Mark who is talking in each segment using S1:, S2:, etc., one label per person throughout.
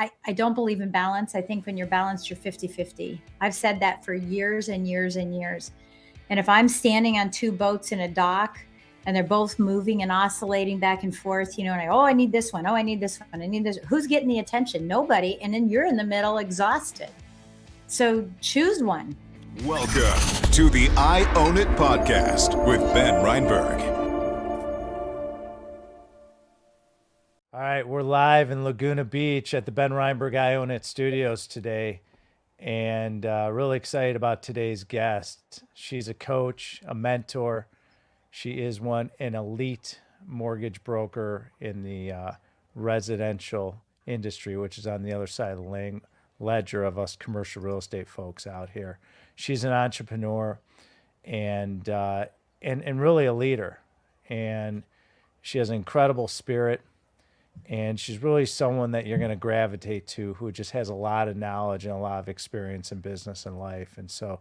S1: I, I don't believe in balance. I think when you're balanced, you're 50 50. I've said that for years and years and years. And if I'm standing on two boats in a dock and they're both moving and oscillating back and forth, you know, and I, oh, I need this one. Oh, I need this one. I need this. Who's getting the attention? Nobody. And then you're in the middle, exhausted. So choose one.
S2: Welcome to the I Own It podcast with Ben Reinberg.
S3: All right, we're live in Laguna Beach at the Ben Reinberg I Own It Studios today, and uh, really excited about today's guest. She's a coach, a mentor. She is one an elite mortgage broker in the uh, residential industry, which is on the other side of the ledger of us commercial real estate folks out here. She's an entrepreneur, and uh, and and really a leader, and she has an incredible spirit and she's really someone that you're going to gravitate to who just has a lot of knowledge and a lot of experience in business and life. And so,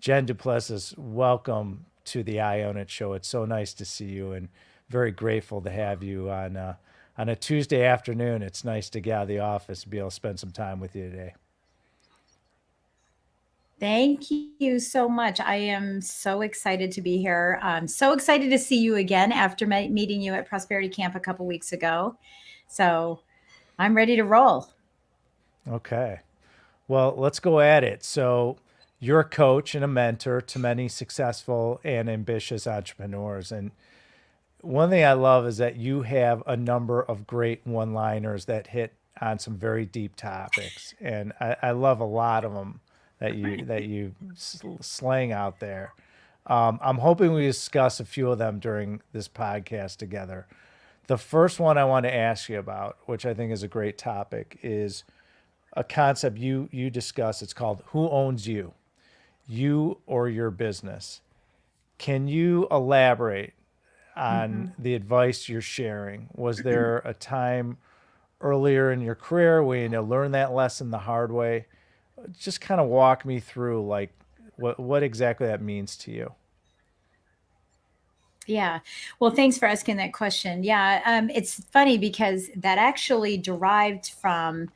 S3: Jen Duplessis, welcome to the I It show. It's so nice to see you and very grateful to have you on uh, on a Tuesday afternoon. It's nice to get out of the office and be able to spend some time with you today.
S1: Thank you so much. I am so excited to be here. I'm so excited to see you again after meeting you at Prosperity Camp a couple weeks ago. So I'm ready to roll.
S3: Okay. Well, let's go at it. So you're a coach and a mentor to many successful and ambitious entrepreneurs. And one thing I love is that you have a number of great one liners that hit on some very deep topics. And I, I love a lot of them that you, that you slang out there. Um, I'm hoping we discuss a few of them during this podcast together. The first one I want to ask you about, which I think is a great topic, is a concept you you discuss. It's called "Who owns you?" You or your business. Can you elaborate on mm-hmm. the advice you're sharing? Was there a time earlier in your career when you learned that lesson the hard way? Just kind of walk me through like what what exactly that means to you.
S1: Yeah. Well, thanks for asking that question. Yeah. Um, it's funny because that actually derived from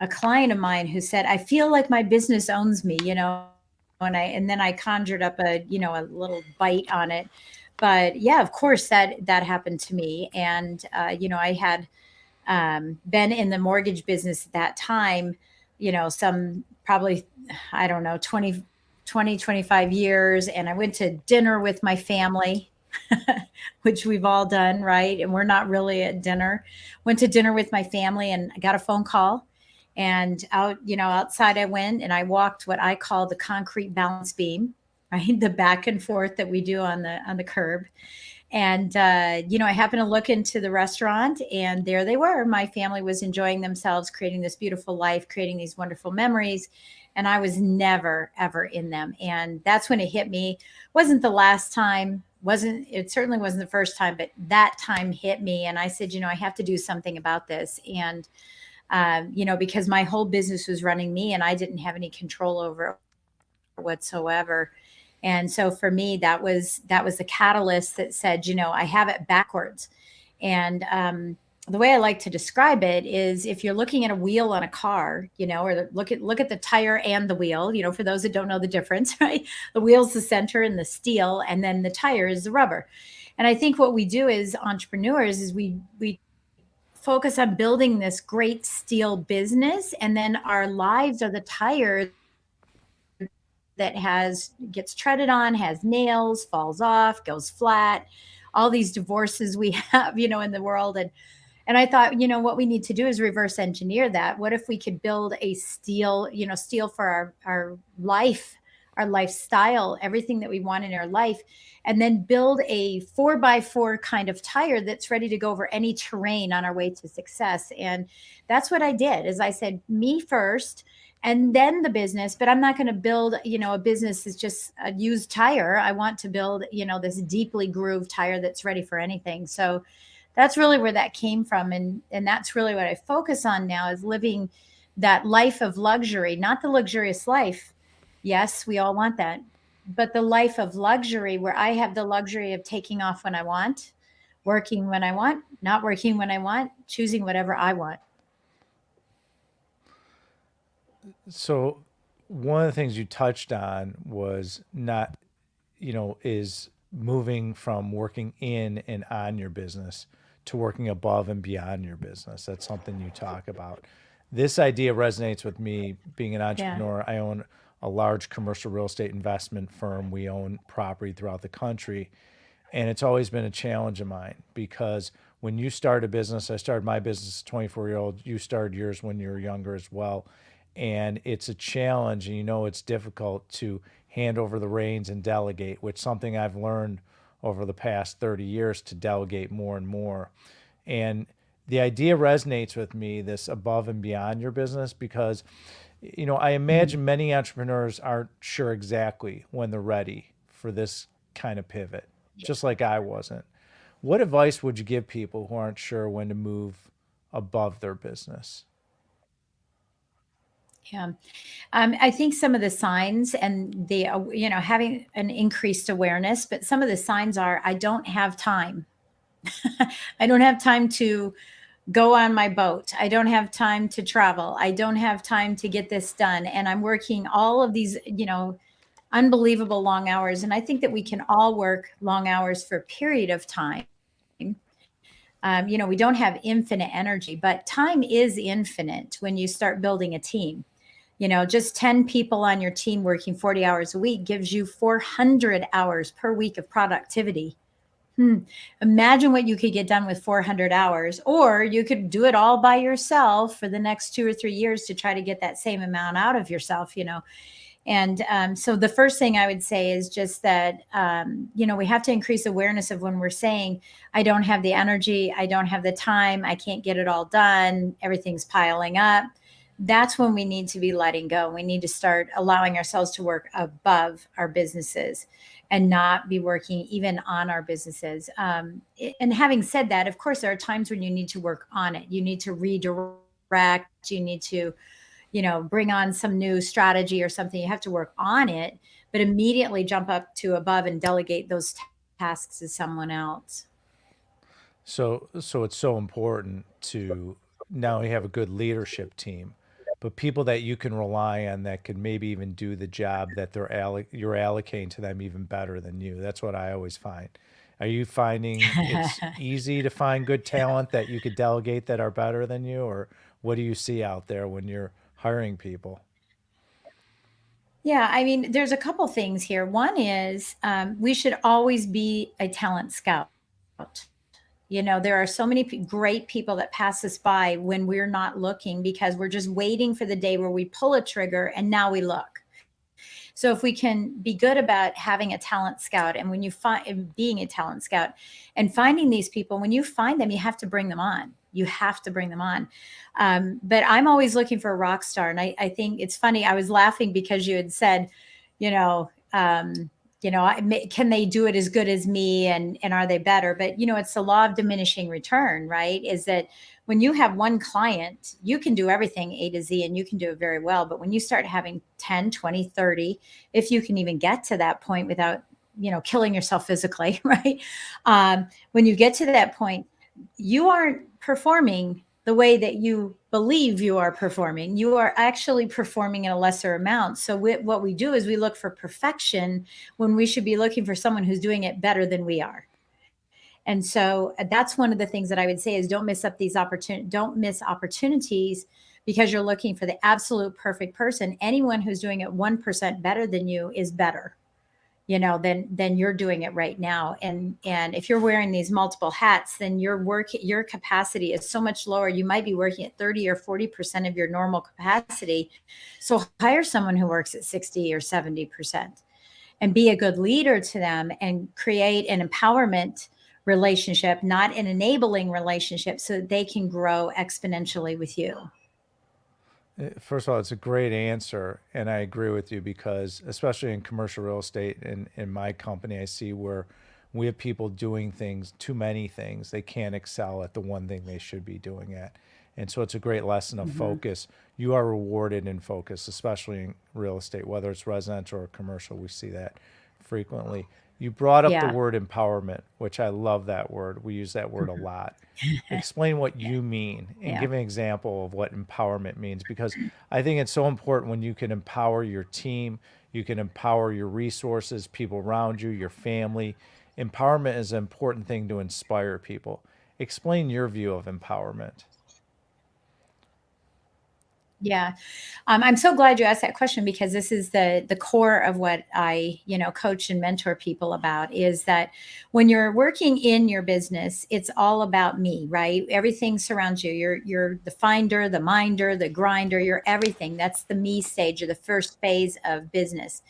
S1: a client of mine who said, I feel like my business owns me, you know, and I, and then I conjured up a, you know, a little bite on it. But yeah, of course that, that happened to me. And, uh, you know, I had um, been in the mortgage business at that time, you know, some probably, I don't know, 20, 20, 25 years. And I went to dinner with my family which we've all done, right? And we're not really at dinner. Went to dinner with my family and I got a phone call. And out, you know, outside I went and I walked what I call the concrete balance beam, right? The back and forth that we do on the on the curb. And uh, you know, I happened to look into the restaurant and there they were. My family was enjoying themselves, creating this beautiful life, creating these wonderful memories and I was never ever in them. And that's when it hit me. Wasn't the last time wasn't it certainly wasn't the first time but that time hit me and i said you know i have to do something about this and um, you know because my whole business was running me and i didn't have any control over whatsoever. And so for me that was that was the catalyst that said you know i have it backwards. And um, the way I like to describe it is if you're looking at a wheel on a car, you know, or look at look at the tire and the wheel, you know, for those that don't know the difference, right? The wheel's the center and the steel, and then the tire is the rubber. And I think what we do as entrepreneurs is we we focus on building this great steel business, and then our lives are the tire that has gets treaded on, has nails, falls off, goes flat, all these divorces we have, you know, in the world and and I thought, you know, what we need to do is reverse engineer that. What if we could build a steel, you know, steel for our, our life, our lifestyle, everything that we want in our life, and then build a four by four kind of tire that's ready to go over any terrain on our way to success. And that's what I did is I said, me first, and then the business but i'm not going to build you know a business is just a used tire i want to build you know this deeply grooved tire that's ready for anything so that's really where that came from. And and that's really what i focus on now is living that life of luxury not the luxurious life. Yes we all want that but the life of luxury where i have the luxury of taking off when i want working when i want not working when i want choosing whatever i want.
S3: So one of the things you touched on was not, you know, is moving from working in and on your business to working above and beyond your business. That's something you talk about. This idea resonates with me being an
S1: Yeah.
S3: entrepreneur. I own a large commercial real estate investment firm. We own property throughout the country. And it's always been a challenge of mine because when you start a business, I started my business as a 24 year old, you started yours when you were younger as well. And it's a challenge, and you know it's difficult to hand over the reins and delegate, which something I've learned over the past 30 years to delegate more and more. And the idea resonates with me this above and beyond your business because you know i imagine many entrepreneurs aren't sure exactly when they're ready for this kind of pivot just like i wasn't. What advice would you give people who aren't sure when to move above their business
S1: Yeah. Um, I think some of the signs and the, uh, you know, having an increased awareness, but some of the signs are I don't have time. I don't have time to go on my boat. I don't have time to travel. I don't have time to get this done. And I'm working all of these, you know, unbelievable long hours. And I think that we can all work long hours for a period of time. Um, you know, we don't have infinite energy, but time is infinite when you start building a team. You know, just 10 people on your team working 40 hours a week gives you 400 hours per week of productivity. Hmm. Imagine what you could get done with 400 hours, or you could do it all by yourself for the next two or three years to try to get that same amount out of yourself, you know. And um, so the first thing I would say is just that, um, you know, we have to increase awareness of when we're saying, I don't have the energy, I don't have the time, I can't get it all done, everything's piling up. That's when we need to be letting go. We need to start allowing ourselves to work above our businesses and not be working even on our businesses. Um, and having said that, of course, there are times when you need to work on it. You need to redirect, you need to you know, bring on some new strategy or something, you have to work on it, but immediately jump up to above and delegate those tasks to someone else.
S3: So, so it's so important to now you have a good leadership team, but people that you can rely on that can maybe even do the job that they're alloc- you're allocating to them even better than you. That's what I always find. Are you finding it's easy to find good talent that you could delegate that are better than you, or what do you see out there when you're hiring people?
S1: Yeah, I mean, there's a couple things here. One is um, we should always be a talent scout. You know, there are so many great people that pass us by when we're not looking because we're just waiting for the day where we pull a trigger and now we look. So if we can be good about having a talent scout and when you find being a talent scout and finding these people, when you find them, you have to bring them on. You have to bring them on. Um, but I'm always looking for a rock star. And I, I think it's funny. I was laughing because you had said, you know, um, you know, can they do it as good as me and and are they better? But you know, it's the law of diminishing return, right? Is that when you have one client, you can do everything A to Z and you can do it very well. But when you start having 10, 20, 30, if you can even get to that point without, you know, killing yourself physically, right? Um, when you get to that point, you aren't performing the way that you believe you are performing. You are actually performing in a lesser amount. So we, what we do is we look for perfection when we should be looking for someone who's doing it better than we are. And so uh, that's one of the things that I would say is don't miss up these opportunities. Don't miss opportunities because you're looking for the absolute perfect person. Anyone who's doing it 1% better than you is better you know then then you're doing it right now. And and if you're wearing these multiple hats then your work your capacity is so much lower. You might be working at 30 or 40 percent of your normal capacity. So hire someone who works at 60 or 70 percent and be a good leader to them and create an empowerment relationship not an enabling relationship so that they can grow exponentially with you
S3: First of all, it's a great answer, and I agree with you because, especially in commercial real estate and in my company, I see where we have people doing things, too many things. They can't excel at the one thing they should be doing at. And so it's a great lesson of mm-hmm. focus. You are rewarded in focus, especially in real estate, whether it's residential or commercial. We see that frequently. You brought up
S1: Yeah.
S3: the word empowerment, which I love that word. We use that word a mm-hmm. lot. Explain what you mean and
S1: Yeah.
S3: give an example of what empowerment means because I think it's so important when you can empower your team, you can empower your resources, people around you, your family. Empowerment is an important thing to inspire people. Explain your view of empowerment.
S1: Yeah. Um, I'm so glad you asked that question because this is the the core of what I, you know, coach and mentor people about is that when you're working in your business, it's all about me, right? Everything surrounds you. You're you're the finder, the minder, the grinder, you're everything. That's the me stage or the first phase of business.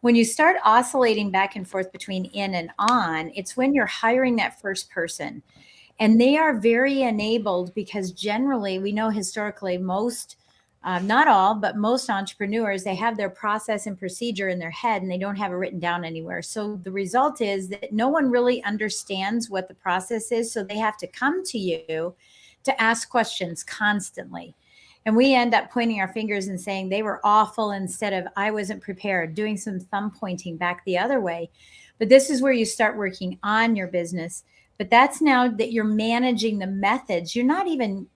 S1: When you start oscillating back and forth between in and on, it's when you're hiring that first person. And they are very enabled because generally we know historically most um, not all, but most entrepreneurs, they have their process and procedure in their head and they don't have it written down anywhere. So the result is that no one really understands what the process is. So they have to come to you to ask questions constantly. And we end up pointing our fingers and saying they were awful instead of I wasn't prepared, doing some thumb pointing back the other way. But this is where you start working on your business. But that's now that you're managing the methods. You're not even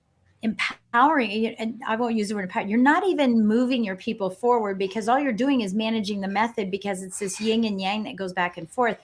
S1: empowering and i won't use the word empower you're not even moving your people forward because all you're doing is managing the method because it's this yin and yang that goes back and forth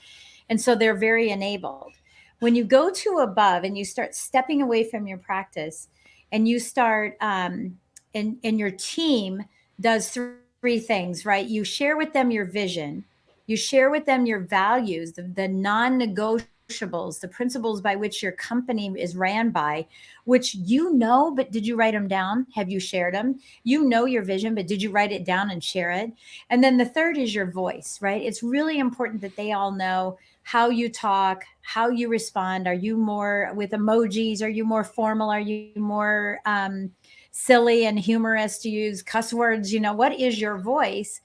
S1: and so they're very enabled. When you go to above and you start stepping away from your practice and you start um, and and your team does three things right? You share with them your vision you share with them your values the, the non-negotiable the principles by which your company is ran by, which you know, but did you write them down? Have you shared them? You know your vision, but did you write it down and share it? And then the third is your voice, right? It's really important that they all know how you talk, how you respond. Are you more with emojis? Are you more formal? Are you more um, silly and humorous to use cuss words? You know, what is your voice?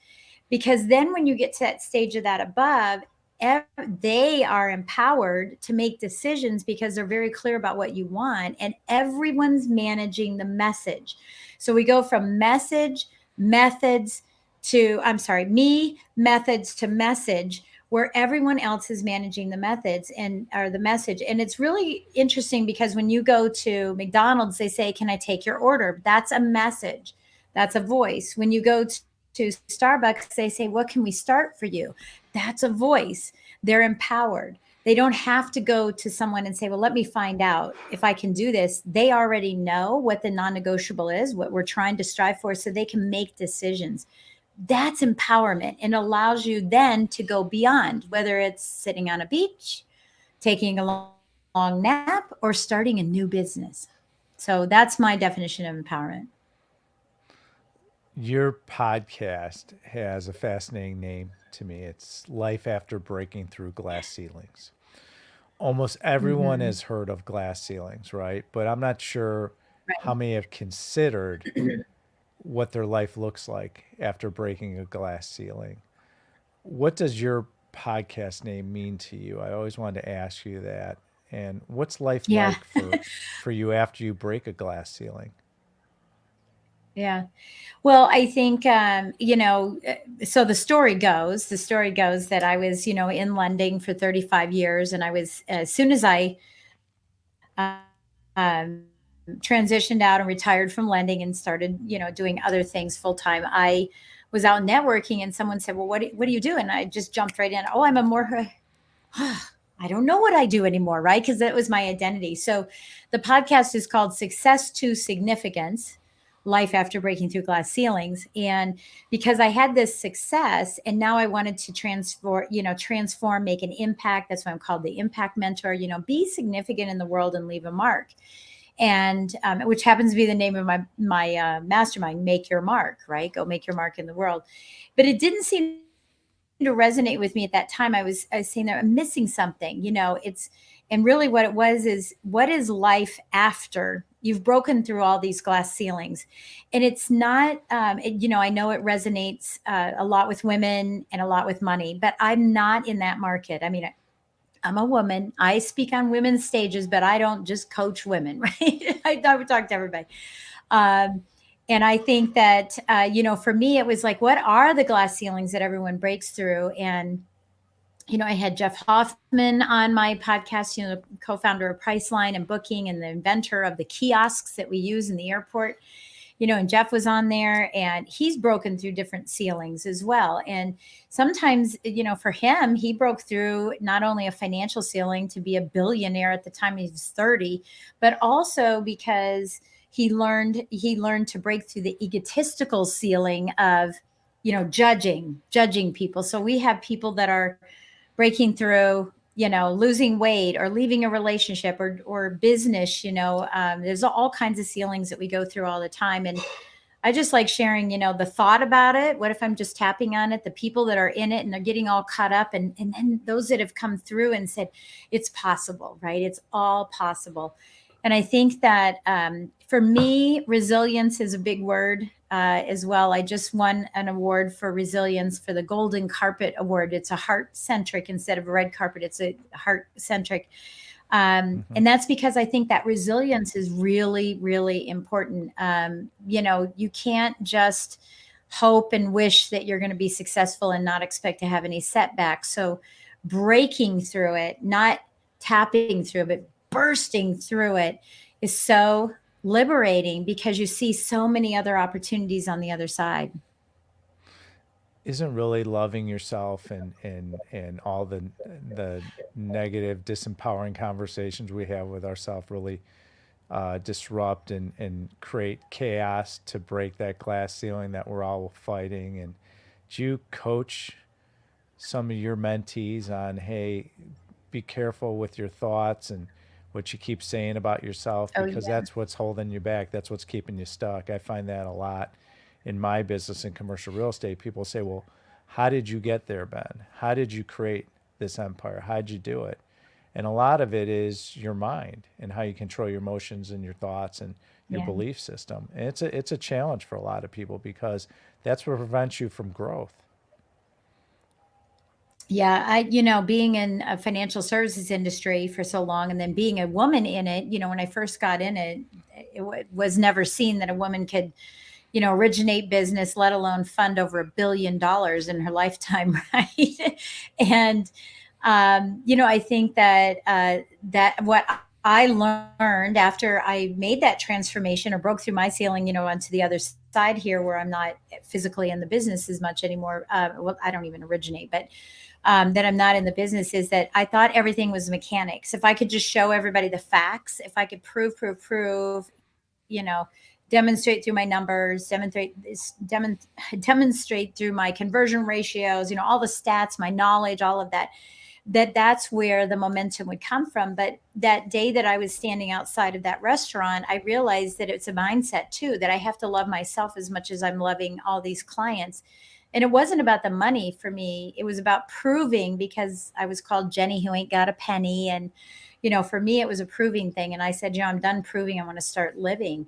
S1: Because then when you get to that stage of that above, they are empowered to make decisions because they're very clear about what you want and everyone's managing the message. So we go from message methods to i'm sorry me methods to message where everyone else is managing the methods and or the message. And it's really interesting because when you go to mcdonald's they say can i take your order? That's a message. That's a voice. When you go to Starbucks, they say, What can we start for you? That's a voice. They're empowered. They don't have to go to someone and say, Well, let me find out if I can do this. They already know what the non negotiable is, what we're trying to strive for, so they can make decisions. That's empowerment and allows you then to go beyond, whether it's sitting on a beach, taking a long, long nap, or starting a new business. So that's my definition of empowerment.
S3: Your podcast has a fascinating name to me. It's Life After Breaking Through Glass Ceilings. Almost everyone
S1: Mhm.
S3: has heard of glass ceilings, right? But I'm not sure
S1: Right.
S3: how many have considered what their life looks like after breaking a glass ceiling. What does your podcast name mean to you? I always wanted to ask you that. And what's life
S1: Yeah.
S3: like for, for you after you break a glass ceiling?
S1: Yeah. Well, I think, um, you know, uh, so the story goes, the story goes that I was, you know, in lending for 35 years. And I was, as soon as I uh, um, transitioned out and retired from lending and started, you know, doing other things full time, I was out networking and someone said, well, what, do- what do you do? And I just jumped right in. Oh, I'm a more, I don't know what I do anymore, right? Because that was my identity. So the podcast is called Success to Significance life after breaking through glass ceilings. And because i had this success and now i wanted to transform you know transform make an impact that's why i'm called the impact mentor you know be significant in the world and leave a mark. And um, which happens to be the name of my my uh, mastermind make your mark right? Go make your mark in the world. But it didn't seem to resonate with me at that time. I was i was saying that i'm missing something you know it's and really what it was is what is life after you've broken through all these glass ceilings. And it's not um, it, you know i know it resonates uh, a lot with women and a lot with money but i'm not in that market. I mean i'm a woman. I speak on women's stages but i don't just coach women right? I, talk to everybody. Um, and i think that uh, you know for me it was like what are the glass ceilings that everyone breaks through? And you know, I had Jeff Hoffman on my podcast, you know, co-founder of Priceline and Booking and the inventor of the kiosks that we use in the airport. You know, and Jeff was on there and he's broken through different ceilings as well. And sometimes, you know, for him, he broke through not only a financial ceiling to be a billionaire at the time he was 30, but also because he learned he learned to break through the egotistical ceiling of, you know, judging, judging people. So we have people that are breaking through you know losing weight or leaving a relationship or or business you know um, there's all kinds of ceilings that we go through all the time. And i just like sharing you know the thought about it. What if i'm just tapping on it? The people that are in it and they're getting all caught up and and then those that have come through and said it's possible right? It's all possible. And i think that um, for me resilience is a big word uh, as well. I just won an award for resilience for the Golden Carpet Award. It's a heart centric instead of a red carpet, it's a heart centric. Um, mm-hmm. And that's because I think that resilience is really, really important. Um, you know, you can't just hope and wish that you're going to be successful and not expect to have any setbacks. So, breaking through it, not tapping through it, but bursting through it is so liberating because you see so many other opportunities on the other side.
S3: Isn't really loving yourself and and and all the the negative disempowering conversations we have with ourselves really uh, disrupt and and create chaos to break that glass ceiling that we're all fighting? And do you coach some of your mentees on hey be careful with your thoughts and what you keep saying about yourself
S1: Oh,
S3: because
S1: yeah.
S3: that's what's holding you back. That's what's keeping you stuck. I find that a lot in my business in commercial real estate. People say, "Well, how did you get there, Ben? How did you create this empire? How'd you do it?" And a lot of it is your mind and how you control your emotions and your thoughts and your
S1: Yeah.
S3: belief system. And it's a it's a challenge for a lot of people because that's what prevents you from growth.
S1: Yeah, I, you know, being in a financial services industry for so long and then being a woman in it, you know, when I first got in it, it was never seen that a woman could, you know, originate business, let alone fund over a billion dollars in her lifetime, right? and, um, you know, I think that uh, that what I learned after I made that transformation or broke through my ceiling, you know, onto the other side here where I'm not physically in the business as much anymore. Uh, well, I don't even originate, but um, that I'm not in the business is that I thought everything was mechanics. If I could just show everybody the facts, if I could prove, prove, prove, you know, demonstrate through my numbers, demonstrate demon, demonstrate through my conversion ratios, you know, all the stats, my knowledge, all of that, that that's where the momentum would come from. But that day that I was standing outside of that restaurant, I realized that it's a mindset too, that I have to love myself as much as I'm loving all these clients and it wasn't about the money for me. It was about proving because i was called jenny who ain't got a penny. And you know for me it was a proving thing. And i said you know i'm done proving. I want to start living.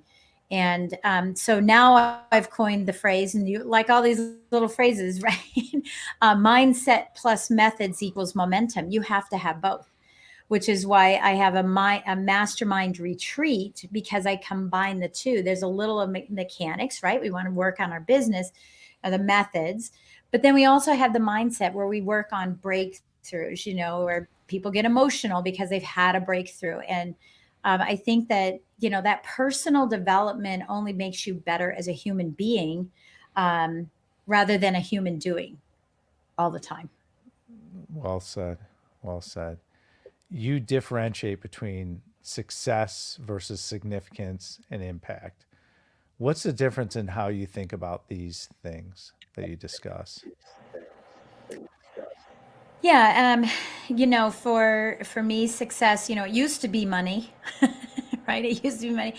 S1: And um, so now i've coined the phrase and you like all these little phrases right? Uh, mindset plus methods equals momentum. You have to have both which is why I have a my a mastermind retreat because I combine the two. There's a little of me- mechanics, right? We want to work on our business, the methods, but then we also have the mindset where we work on breakthroughs. You know, where people get emotional because they've had a breakthrough, and um, I think that you know that personal development only makes you better as a human being, um, rather than a human doing all the time.
S3: Well said. Well said. You differentiate between success versus significance and impact. What's the difference in how you think about these things that you discuss?
S1: Yeah, um, you know, for for me, success, you know, it used to be money, right? It used to be money.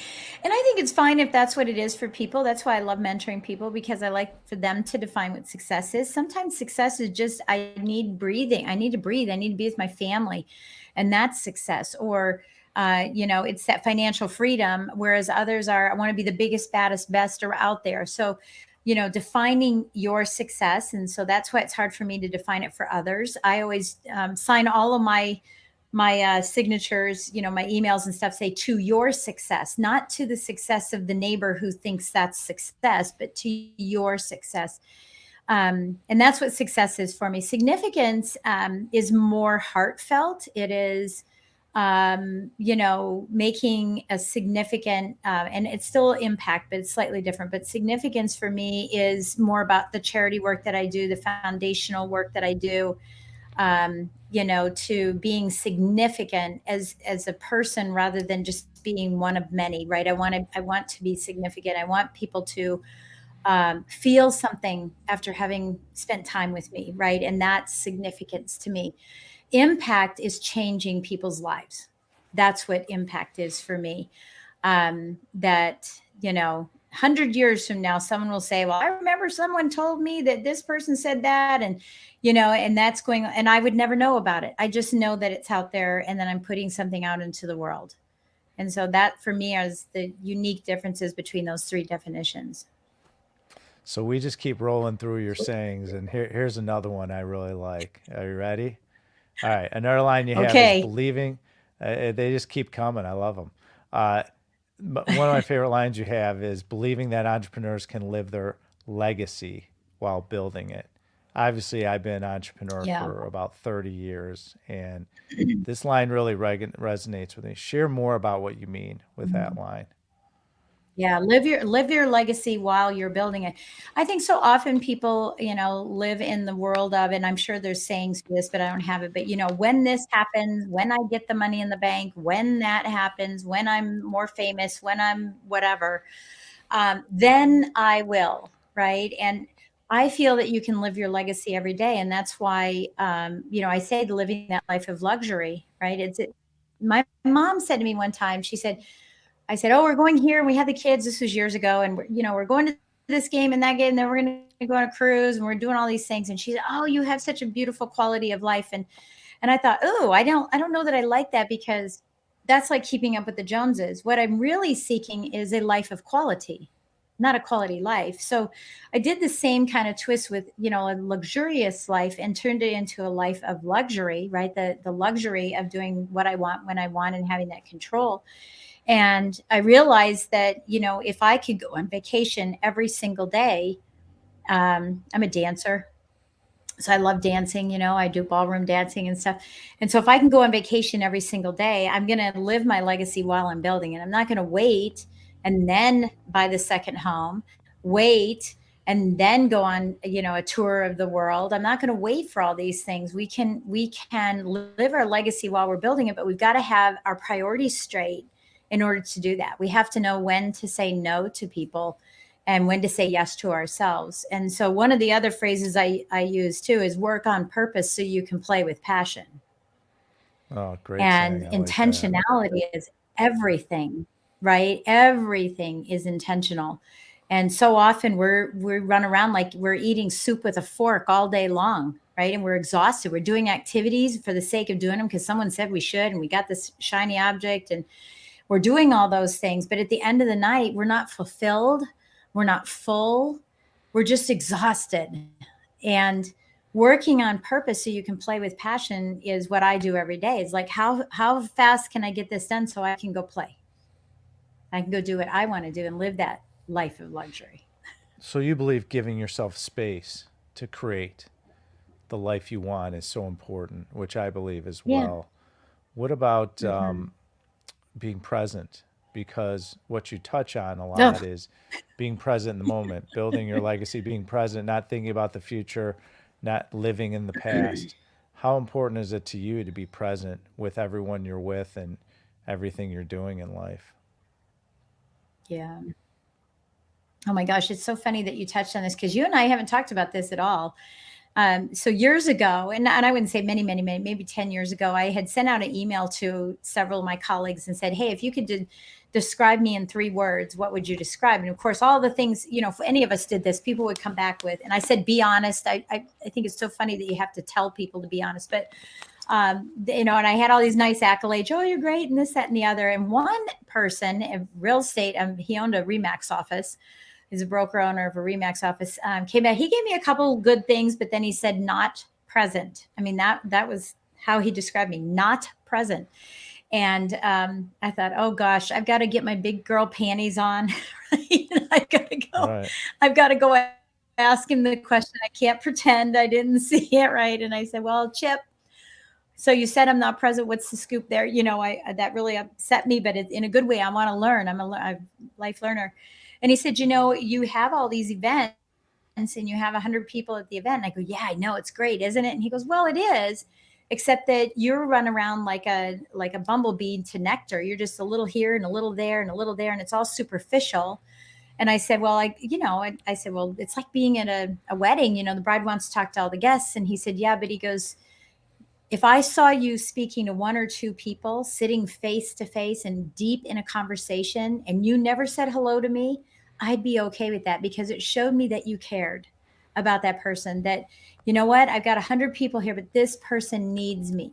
S1: And I think it's fine if that's what it is for people. That's why I love mentoring people because I like for them to define what success is. Sometimes success is just I need breathing. I need to breathe. I need to be with my family. And that's success. Or uh, you know, it's that financial freedom, whereas others are, I want to be the biggest, baddest, best or out there. So you know defining your success and so that's why it's hard for me to define it for others i always um, sign all of my my uh, signatures you know my emails and stuff say to your success not to the success of the neighbor who thinks that's success but to your success Um, and that's what success is for me. Significance um, is more heartfelt. It is, um, you know, making a significant, uh, and it's still impact, but it's slightly different. But significance for me is more about the charity work that I do, the foundational work that I do, um, you know, to being significant as as a person rather than just being one of many. Right? I want to I want to be significant. I want people to um, feel something after having spent time with me, right? And that's significance to me. Impact is changing people's lives. That's what impact is for me. Um, that, you know, 100 years from now, someone will say, Well, I remember someone told me that this person said that. And, you know, and that's going, and I would never know about it. I just know that it's out there and then I'm putting something out into the world. And so that for me is the unique differences between those three definitions.
S3: So we just keep rolling through your sayings, and here, here's another one I really like. Are you ready? All right, another line you have
S1: Okay.
S3: is believing. Uh, uh, they just keep coming. I love them. Uh, one of my favorite lines you have is believing that entrepreneurs can live their legacy while building it. Obviously, I've been an entrepreneur
S1: Yeah.
S3: for about 30 years, and this line really reg- resonates with me. Share more about what you mean with that line.
S1: Yeah, live your live your legacy while you're building it. I think so often people, you know, live in the world of, and I'm sure there's sayings for this, but I don't have it. But you know, when this happens, when I get the money in the bank, when that happens, when I'm more famous, when I'm whatever, um, then I will, right? And I feel that you can live your legacy every day, and that's why, um, you know, I say living that life of luxury, right? It's it, my mom said to me one time, she said I said, "Oh, we're going here, and we had the kids. This was years ago, and we're, you know, we're going to this game and that game, and then we're going to go on a cruise, and we're doing all these things." And she said, "Oh, you have such a beautiful quality of life," and and I thought, "Oh, I don't, I don't know that I like that because that's like keeping up with the Joneses. What I'm really seeking is a life of quality, not a quality life." So I did the same kind of twist with, you know, a luxurious life and turned it into a life of luxury, right? The the luxury of doing what I want when I want and having that control. And I realized that, you know, if I could go on vacation every single day, um, I'm a dancer. So I love dancing, you know, I do ballroom dancing and stuff. And so if I can go on vacation every single day, I'm going to live my legacy while I'm building it. I'm not going to wait and then buy the second home, wait and then go on, you know, a tour of the world. I'm not going to wait for all these things. We can we can live our legacy while we're building it, but we've got to have our priorities straight in order to do that. We have to know when to say no to people and when to say yes to ourselves. And so one of the other phrases I, I use too is work on purpose so you can play with passion.
S3: Oh, great.
S1: and
S3: saying. I like
S1: intentionality is everything, right? Everything is intentional. And so often we're we run around like we're eating soup with a fork all day long, right? And we're exhausted. We're doing activities for the sake of doing them because someone said we should, and we got this shiny object, and we're doing all those things. But at the end of the night, we're not fulfilled. We're not full. We're just exhausted. And working on purpose so you can play with passion is what I do every day. It's like how how fast can I get this done so I can go play? I can go do what I want to do and live that life of luxury.
S3: So you believe giving yourself space to create the life you want is so important, which I believe as
S1: Yeah.
S3: well. What about
S1: Mhm.
S3: um, being present? Because what you touch on a lot is being present in the moment, building your legacy, being present, not thinking about the future, not living in the past. How important is it to you to be present with everyone you're with and everything you're doing in life?
S1: Yeah. Oh my gosh, it's so funny that you touched on this because you and I haven't talked about this at all. Um, so years ago, and, and I wouldn't say many, many, many, maybe 10 years ago, I had sent out an email to several of my colleagues and said, Hey, if you could de- describe me in three words, what would you describe? And of course, all the things, you know, if any of us did this, people would come back with, and I said, be honest. I, I, I think it's so funny that you have to tell people to be honest, but um, you know, and I had all these nice accolades. Oh, you're great, and this, that, and the other. And one person in real estate, um, he owned a Remax office. He's a broker owner of a Remax office. Um, came out. He gave me a couple good things, but then he said not present. I mean that that was how he described me, not present. And um, I thought, oh gosh, I've got to get my big girl panties on. I've got to go.
S3: Right.
S1: I've got to go ask him the question. I can't pretend I didn't see it right. And I said, Well, Chip, so you said I'm not present. What's the scoop there? You know, I that really upset me, but it, in a good way. I want to learn. I'm a, a life learner. And he said, You know, you have all these events and you have 100 people at the event. And I go, Yeah, I know. It's great, isn't it? And he goes, Well, it is except that you're run around like a like a bumblebee to nectar you're just a little here and a little there and a little there and it's all superficial and i said well i you know i, I said well it's like being at a, a wedding you know the bride wants to talk to all the guests and he said yeah but he goes if i saw you speaking to one or two people sitting face to face and deep in a conversation and you never said hello to me i'd be okay with that because it showed me that you cared about that person that you know what? I've got a 100 people here but this person needs me.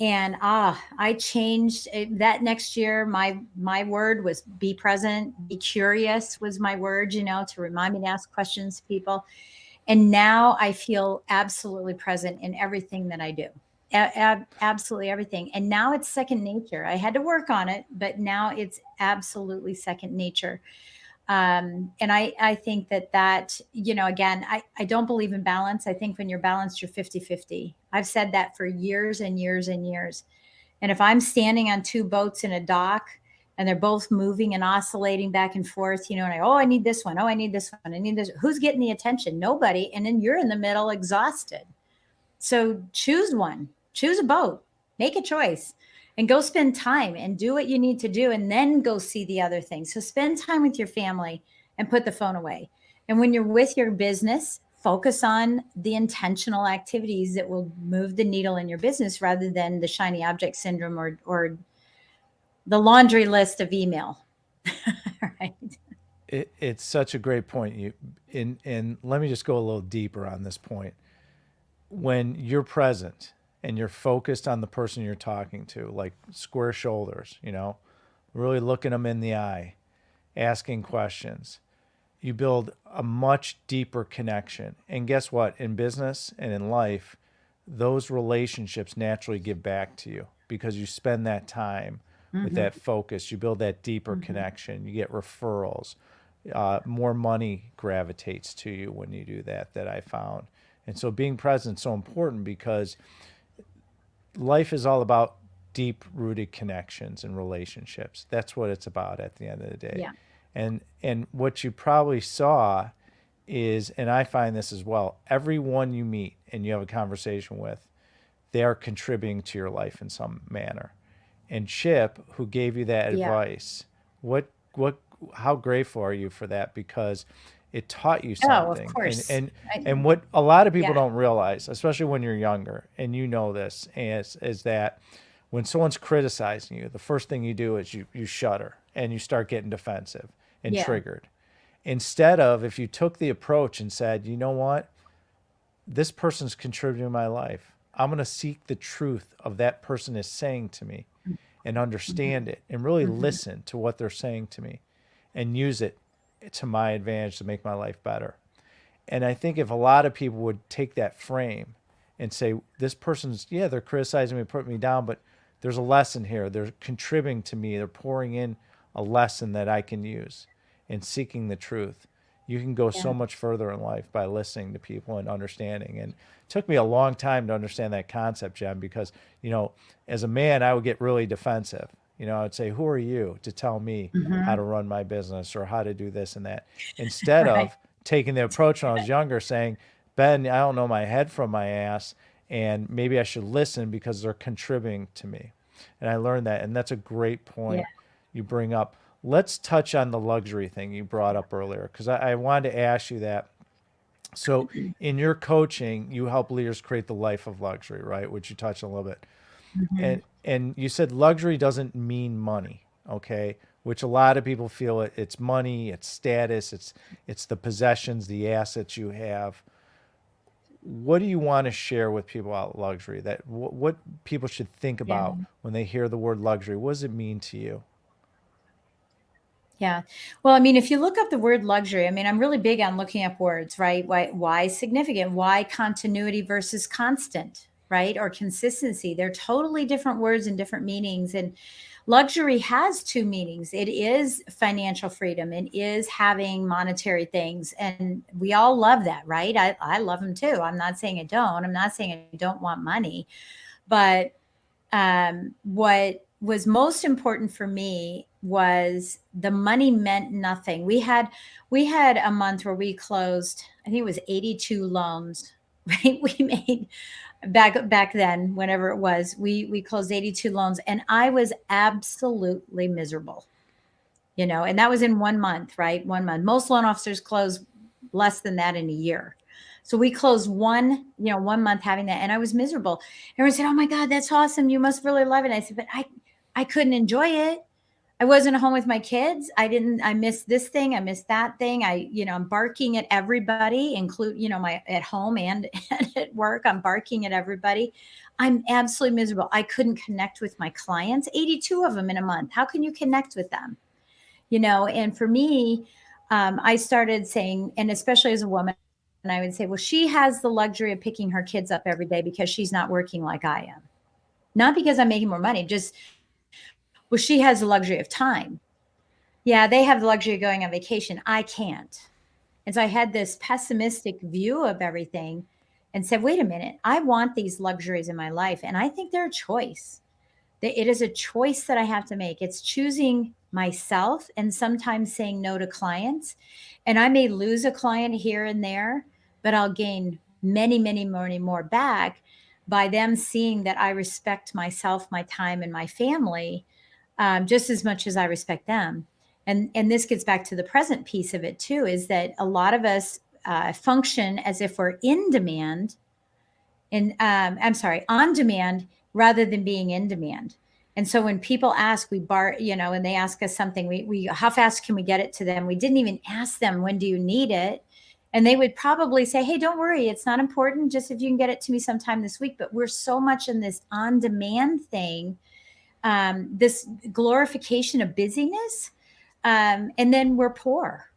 S1: And ah i changed it, that next year my my word was be present be curious was my word you know to remind me to ask questions to people. And now i feel absolutely present in everything that i do. A- absolutely everything. And now it's second nature. I had to work on it but now it's absolutely second nature um, and I, I think that that, you know, again, I, I don't believe in balance. I think when you're balanced, you're 50 50. I've said that for years and years and years. And if I'm standing on two boats in a dock and they're both moving and oscillating back and forth, you know, and I, oh, I need this one. Oh, I need this one. I need this. Who's getting the attention? Nobody. And then you're in the middle exhausted. So choose one, choose a boat, make a choice and go spend time and do what you need to do and then go see the other things. So spend time with your family and put the phone away. And when you're with your business, focus on the intentional activities that will move the needle in your business rather than the shiny object syndrome or or the laundry list of email.
S3: right. It, it's such a great point. You and and let me just go a little deeper on this point. When you're present and you're focused on the person you're talking to, like square shoulders, you know, really looking them in the eye, asking questions, you build a much deeper connection. And guess what? In business and in life, those relationships naturally give back to you because you spend that time mm-hmm. with that focus. You build that deeper mm-hmm. connection. You get referrals. Uh, more money gravitates to you when you do that, that I found. And so being present is so important because life is all about deep rooted connections and relationships. That's what it's about at the end of the day.
S1: Yeah.
S3: And and what you probably saw is and I find this as well, everyone you meet and you have a conversation with, they are contributing to your life in some manner. And Chip, who gave you that yeah. advice, what what how grateful are you for that because it taught you something.
S1: Oh, of course.
S3: And and, and what a lot of people yeah. don't realize, especially when you're younger, and you know this, is is that when someone's criticizing you, the first thing you do is you you shudder and you start getting defensive and yeah. triggered. Instead of if you took the approach and said, you know what, this person's contributing to my life. I'm going to seek the truth of that person is saying to me and understand mm-hmm. it and really mm-hmm. listen to what they're saying to me and use it to my advantage to make my life better. And I think if a lot of people would take that frame and say, this person's, yeah, they're criticizing me, putting me down, but there's a lesson here. They're contributing to me. They're pouring in a lesson that I can use in seeking the truth. You can go yeah. so much further in life by listening to people and understanding. And it took me a long time to understand that concept, Jen, because, you know, as a man, I would get really defensive. You know, I'd say, who are you to tell me mm-hmm. how to run my business or how to do this and that? Instead right. of taking the approach when I was younger, saying, Ben, I don't know my head from my ass, and maybe I should listen because they're contributing to me. And I learned that. And that's a great point yeah. you bring up. Let's touch on the luxury thing you brought up earlier, because I, I wanted to ask you that. So, in your coaching, you help leaders create the life of luxury, right? Which you touched a little bit. Mm-hmm. And and you said luxury doesn't mean money, okay? Which a lot of people feel it, it's money, it's status, it's it's the possessions, the assets you have. What do you want to share with people about luxury? That what, what people should think about yeah. when they hear the word luxury? What does it mean to you?
S1: Yeah. Well, I mean, if you look up the word luxury, I mean, I'm really big on looking up words, right? Why why significant? Why continuity versus constant? Right? Or consistency. They're totally different words and different meanings. And luxury has two meanings it is financial freedom it is having monetary things and we all love that right i, I love them too i'm not saying i don't i'm not saying i don't want money but um, what was most important for me was the money meant nothing we had we had a month where we closed i think it was 82 loans right we made back back then whenever it was we we closed 82 loans and i was absolutely miserable. You know and that was in one month right? One month. Most loan officers close less than that in a year. So we closed one you know one month having that and i was miserable. Everyone said oh my god that's awesome. You must really love it. I said but i i couldn't enjoy it I wasn't home with my kids. I didn't, I missed this thing. I missed that thing. I, you know, I'm barking at everybody, include, you know, my at home and, and at work. I'm barking at everybody. I'm absolutely miserable. I couldn't connect with my clients, 82 of them in a month. How can you connect with them? You know, and for me, um, I started saying, and especially as a woman, and I would say, well, she has the luxury of picking her kids up every day because she's not working like I am. Not because I'm making more money, just well, she has the luxury of time. Yeah, they have the luxury of going on vacation. I can't. And so I had this pessimistic view of everything and said, wait a minute, I want these luxuries in my life. And I think they're a choice. It is a choice that I have to make. It's choosing myself and sometimes saying no to clients. And I may lose a client here and there, but I'll gain many, many, many more back by them seeing that I respect myself, my time, and my family um, just as much as I respect them. And and this gets back to the present piece of it too, is that a lot of us uh, function as if we're in demand, and um, I'm sorry, on demand rather than being in demand. And so when people ask, we bar, you know, and they ask us something, we, we, how fast can we get it to them? We didn't even ask them, when do you need it? And they would probably say, hey, don't worry, it's not important. Just if you can get it to me sometime this week. But we're so much in this on demand thing um, this glorification of busyness, um, and then we're poor.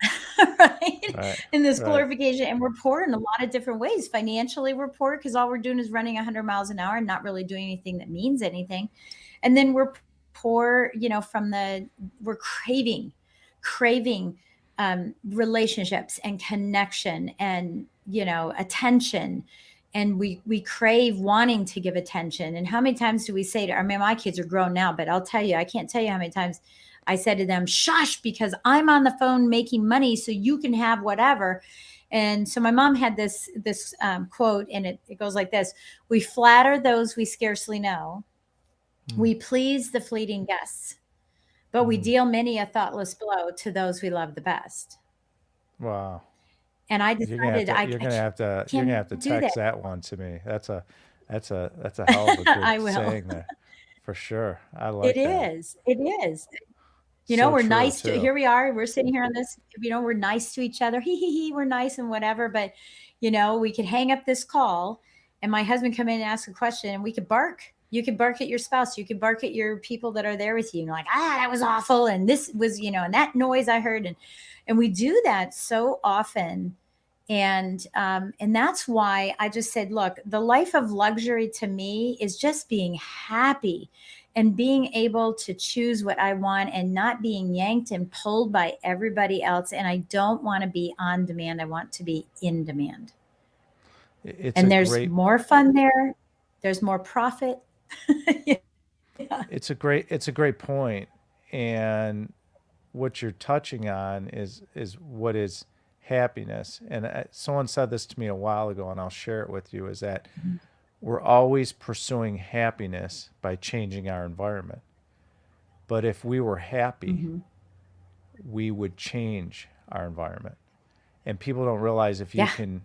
S1: right? right? In this glorification, right. and we're poor in a lot of different ways. Financially, we're poor because all we're doing is running 100 miles an hour and not really doing anything that means anything. And then we're poor, you know, from the we're craving, craving um, relationships and connection and you know attention and we we crave wanting to give attention. And how many times do we say to i mean my kids are grown now but i'll tell you i can't tell you how many times i said to them shush because i'm on the phone making money so you can have whatever. And so my mom had this this um, quote and it, it goes like this we flatter those we scarcely know. Mm. we please the fleeting guests but mm. we deal many a thoughtless blow to those we love the best.
S3: Wow
S1: and I decided
S3: to,
S1: I
S3: you're gonna have to you're gonna have to text that. that. one to me. That's a that's a that's a hell of a good saying there, for sure. I like
S1: it. That. Is it is. You know, so we're nice too. to here we are. We're sitting here on this. You know, we're nice to each other. Hee hee hee. We're nice and whatever. But you know, we could hang up this call, and my husband come in and ask a question, and we could bark. You could bark at your spouse. You could bark at your people that are there with you. And like, ah, that was awful, and this was, you know, and that noise I heard, and and we do that so often and um, and that's why i just said look the life of luxury to me is just being happy and being able to choose what i want and not being yanked and pulled by everybody else and i don't want to be on demand i want to be in demand it's and there's great... more fun there there's more profit
S3: yeah. it's a great it's a great point and what you're touching on is is what is happiness. And I, someone said this to me a while ago, and I'll share it with you is that mm-hmm. we're always pursuing happiness by changing our environment. But if we were happy, mm-hmm. we would change our environment. And people don't realize if you yeah. can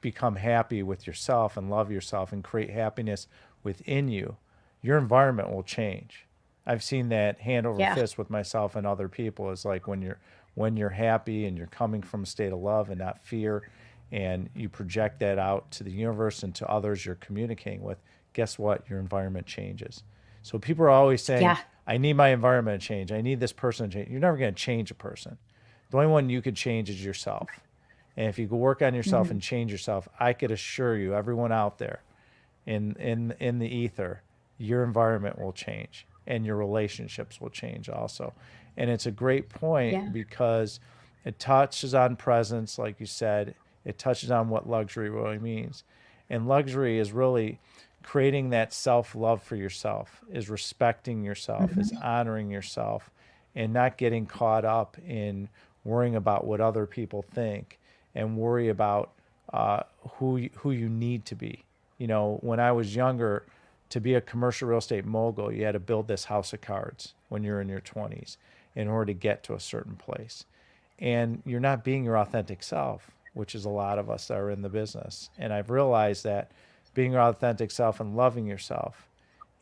S3: become happy with yourself and love yourself and create happiness within you, your environment will change. I've seen that hand over yeah. fist with myself and other people. Is like when you're when you're happy and you're coming from a state of love and not fear, and you project that out to the universe and to others you're communicating with, guess what? Your environment changes. So people are always saying, yeah. I need my environment to change. I need this person to change. You're never going to change a person. The only one you could change is yourself. And if you could work on yourself mm-hmm. and change yourself, I could assure you, everyone out there in, in, in the ether, your environment will change. and your relationships will change also. And it's a great point
S1: Yeah.
S3: because it touches on presence, like you said, it touches on what luxury really means. And luxury is really creating that self love for yourself, is respecting yourself, is honoring yourself, and not getting caught up in worrying about what other people think and worry about uh, who who you need to be. You know, when I was younger, to be a commercial real estate mogul, you had to build this house of cards when you're in your 20s in order to get to a certain place. And you're not being your authentic self, which is a lot of us that are in the business. And I've realized that being your authentic self and loving yourself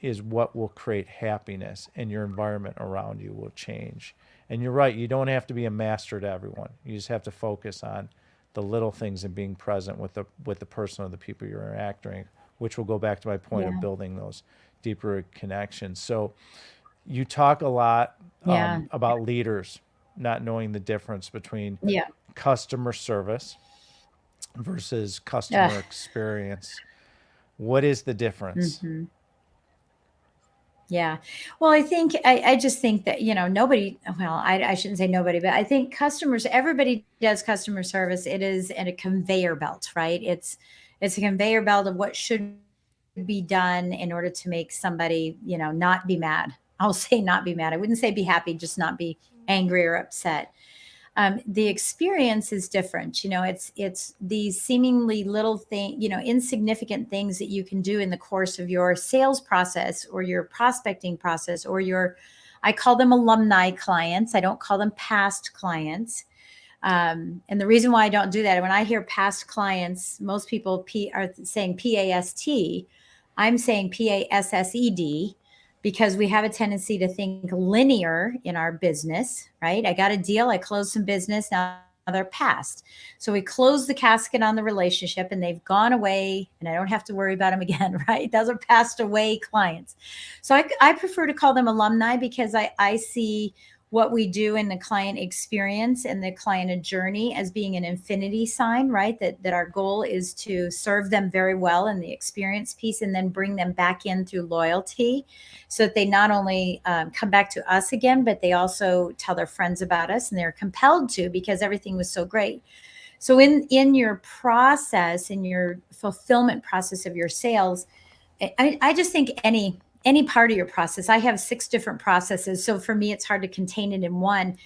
S3: is what will create happiness and your environment around you will change. And you're right, you don't have to be a master to everyone. You just have to focus on the little things and being present with the with the person or the people you're interacting, which will go back to my point
S1: Yeah.
S3: of building those deeper connections. So you talk a lot um,
S1: Yeah.
S3: about leaders not knowing the difference between
S1: Yeah.
S3: customer service versus customer experience. What is the difference?
S1: Mhm. Yeah. Well, I think I, I just think that you know nobody. Well, I, I shouldn't say nobody, but I think customers. Everybody does customer service. It is in a conveyor belt, right? It's it's a conveyor belt of what should be done in order to make somebody you know not be mad. I'll say not be mad. I wouldn't say be happy, just not be angry or upset. Um, the experience is different you know it's it's these seemingly little thing you know insignificant things that you can do in the course of your sales process or your prospecting process or your i call them alumni clients. I don't call them past clients. Um, and the reason why i don't do that when i hear past clients most people P, are saying p-a-s-t i'm saying p-a-s-s-e-d because we have a tendency to think linear in our business, right? I got a deal, I closed some business, now they're past. So we close the casket on the relationship and they've gone away and I don't have to worry about them again, right? Those are passed away clients. So I, I prefer to call them alumni because I, I see what we do in the client experience and the client journey as being an infinity sign, right? That that our goal is to serve them very well in the experience piece and then bring them back in through loyalty so that they not only um, come back to us again, but they also tell their friends about us and they're compelled to because everything was so great. So in in your process, in your fulfillment process of your sales, I, I just think any any part of your process, I have six different processes. So for me, it's hard to contain it in one.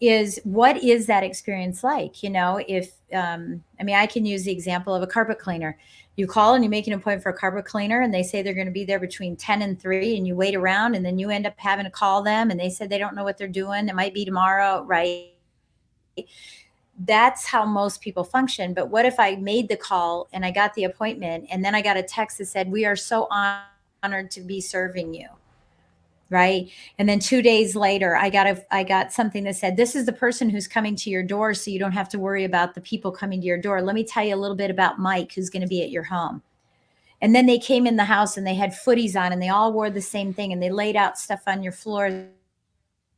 S1: Is what is that experience like? You know, if um, I mean, I can use the example of a carpet cleaner you call and you make an appointment for a carpet cleaner and they say they're going to be there between 10 and 3 and you wait around and then you end up having to call them and they said they don't know what they're doing it might be tomorrow right that's how most people function but what if i made the call and i got the appointment and then i got a text that said we are so honored to be serving you right? And then 2 days later i got a i got something that said this is the person who's coming to your door so you don't have to worry about the people coming to your door. Let me tell you a little bit about mike who's going to be at your home. And then they came in the house and they had footies on and they all wore the same thing and they laid out stuff on your floors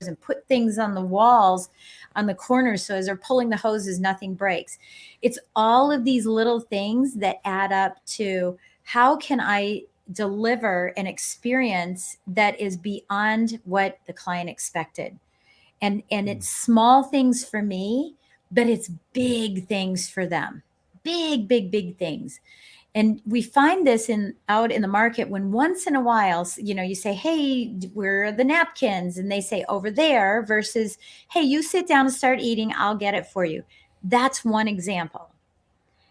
S1: and put things on the walls on the corners so as they're pulling the hoses nothing breaks. It's all of these little things that add up to how can i deliver an experience that is beyond what the client expected. And and hmm. it's small things for me but it's big things for them. Big big big things. And we find this in out in the market when once in a while you know you say hey where are the napkins? And they say over there versus hey you sit down and start eating i'll get it for you. That's one example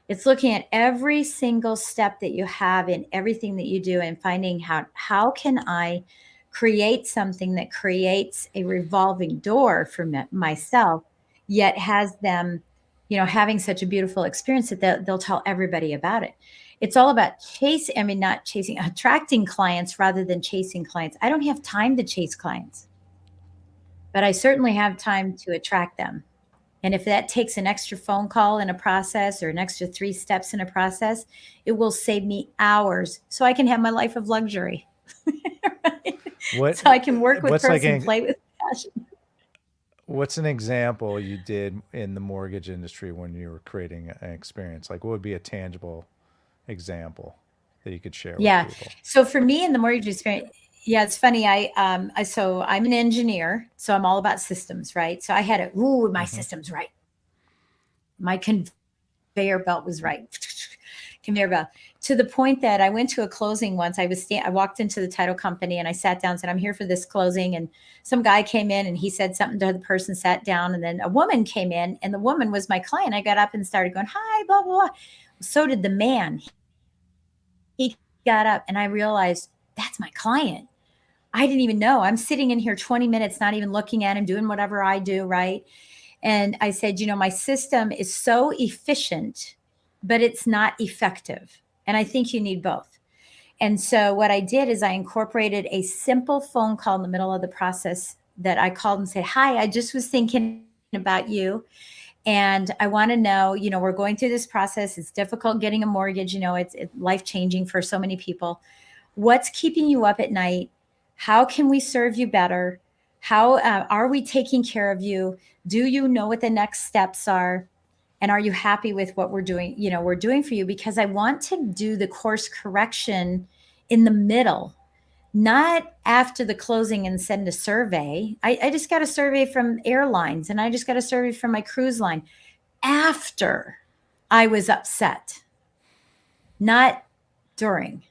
S1: it's looking at every single step that you have in everything that you do and finding how how can i create something that creates a revolving door for myself yet has them you know having such a beautiful experience that they'll, they'll tell everybody about it. It's all about chase i mean not chasing attracting clients rather than chasing clients. I don't have time to chase clients but i certainly have time to attract them and if that takes an extra phone call in a process or an extra three steps in a process it will save me hours so i can have my life of luxury Right?
S3: What
S1: so i can work with person
S3: like an-
S1: play with passion
S3: what's an example you did in the mortgage industry when you were creating an experience? Like what would be a tangible example that you could share
S1: Yeah. So for me in the mortgage experience, Yeah, it's funny. I um I so I'm an engineer, so I'm all about systems, right? So I had it, ooh, my
S3: Mhm.
S1: systems right. My conveyor belt was right. conveyor belt. To the point that I went to a closing once. I was sta- I walked into the title company and I sat down and said, I'm here for this closing. And some guy came in and he said something to the person, sat down, and then a woman came in, and the woman was my client. I got up and started going, Hi, blah, blah, blah. So did the man. He got up and I realized that's my client. I didn't even know. I'm sitting in here 20 minutes, not even looking at him, doing whatever I do, right? And I said, you know, my system is so efficient, but it's not effective. And I think you need both. And so what I did is I incorporated a simple phone call in the middle of the process that I called and said, Hi, I just was thinking about you. And I want to know, you know, we're going through this process. It's difficult getting a mortgage. You know, it's, it's life changing for so many people. What's keeping you up at night? How can we serve you better? How uh, are we taking care of you? Do you know what the next steps are? And are you happy with what we're doing? You know, we're doing for you because I want to do the course correction in the middle, not after the closing and send a survey. I, I just got a survey from airlines and I just got a survey from my cruise line after I was upset, not during.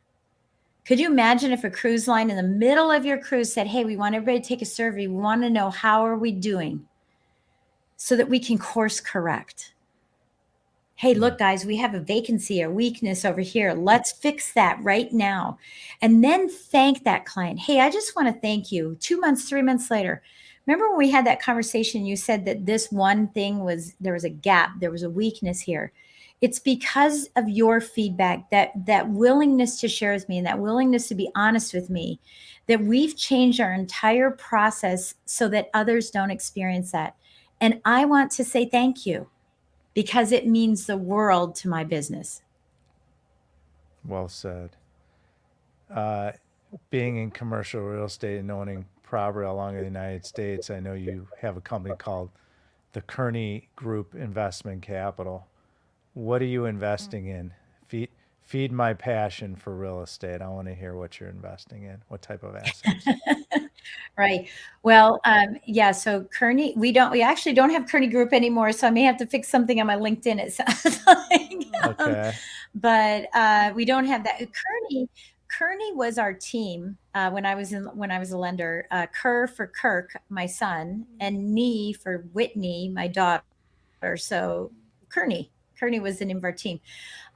S1: Could you imagine if a cruise line in the middle of your cruise said, "Hey, we want everybody to take a survey. We want to know how are we doing so that we can course correct." Hey, look mm-hmm. guys, we have a vacancy, a weakness over here. Let's fix that right now. And then thank that client. Hey, I just want to thank you. 2 months, 3 months later. Remember when we had that conversation you said that this one thing was there was a gap, there was a weakness here it's because of your feedback that that willingness to share with me and that willingness to be honest with me that we've changed our entire process so that others don't experience that and i want to say thank you because it means the world to my business
S3: Well said. Uh, being in commercial real estate and owning property along the United States, I know you have a company called the Kearney Group Investment Capital. What are you investing in? Feed feed my passion for real estate. I want to hear what you're investing in. What type of assets?
S1: right well um, yeah so kearney we don't we actually don't have kearney group anymore so i may have to fix something on my linkedin it sounds like Um,
S3: Okay.
S1: but uh, we don't have that. Kearney, Kearney was our team uh, when I was in when I was a lender. Uh, Kerr for Kirk, my son, and Nee for Whitney, my daughter. So Kearney, Kearney was the name of our team.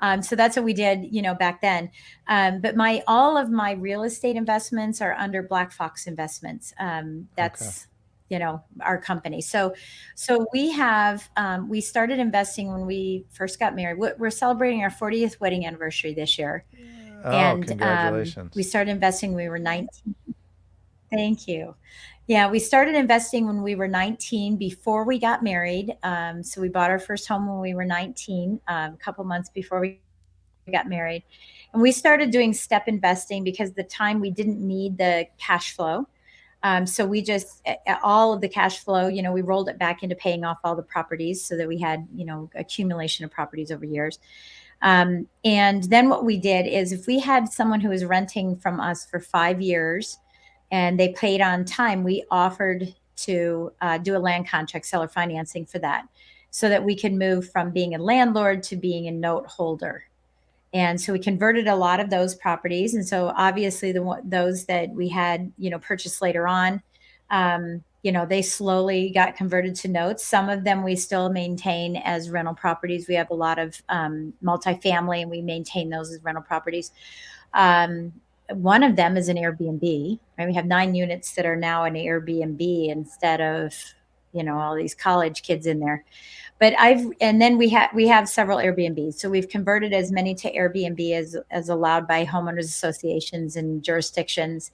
S1: Um, so that's what we did, you know, back then. Um, but my all of my real estate investments are under Black Fox Investments. Um, that's you know our company so so we have um, we started investing when we first got married we're celebrating our 40th wedding anniversary this year
S3: Oh,
S1: and um,
S3: congratulations.
S1: we started investing when we were 19 thank you yeah we started investing when we were 19 before we got married um, so we bought our first home when we were 19 um, a couple months before we got married. And we started doing step investing because the time we didn't need the cash flow. Um, so we just all of the cash flow you know we rolled it back into paying off all the properties so that we had you know accumulation of properties over years. Um, and then what we did is if we had someone who was renting from us for five years and they paid on time, we offered to uh, do a land contract seller financing for that so that we could move from being a landlord to being a note holder. And so we converted a lot of those properties. And so obviously the those that we had, you know, purchased later on, um, you know, they slowly got converted to notes. Some of them we still maintain as rental properties. We have a lot of um, multifamily and we maintain those as rental properties. Um, one of them is an Airbnb. Right? We have nine units that are now an Airbnb instead of, you know, all these college kids in there. But I've and then we have we have several Airbnbs. So we've converted as many to Airbnb as as allowed by homeowners associations and jurisdictions.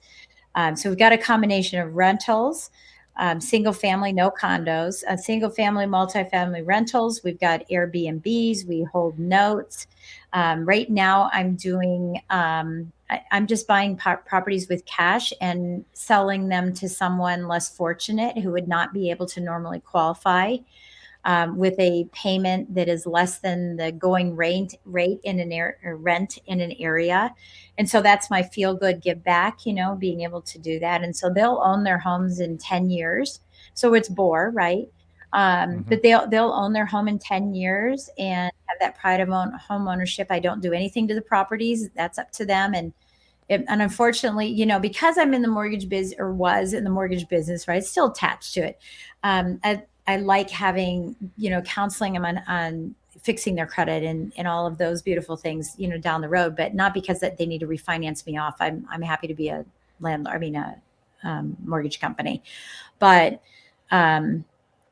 S1: Um, so we've got a combination of rentals, um, single family, no condos, single family, multifamily rentals. We've got Airbnbs. We hold notes. Um, right now, I'm doing. Um, I, I'm just buying properties with cash and selling them to someone less fortunate who would not be able to normally qualify. um, with a payment that is less than the going rate rate in an air rent in an area. And so that's my feel good give back, you know, being able to do that. And so they'll own their homes in 10 years. So it's bore, right? Um, mm-hmm. But they'll they'll own their home in 10 years and have that pride of own, home ownership. I don't do anything to the properties. That's up to them. And it, and unfortunately, you know, because I'm in the mortgage biz or was in the mortgage business, right? Still attached to it. Um, I, I like having, you know, counseling them on, on fixing their credit and, and all of those beautiful things, you know, down the road, but not because that they need to refinance me off. I'm, I'm happy to be a landlord, I mean, a um, mortgage company, but, um,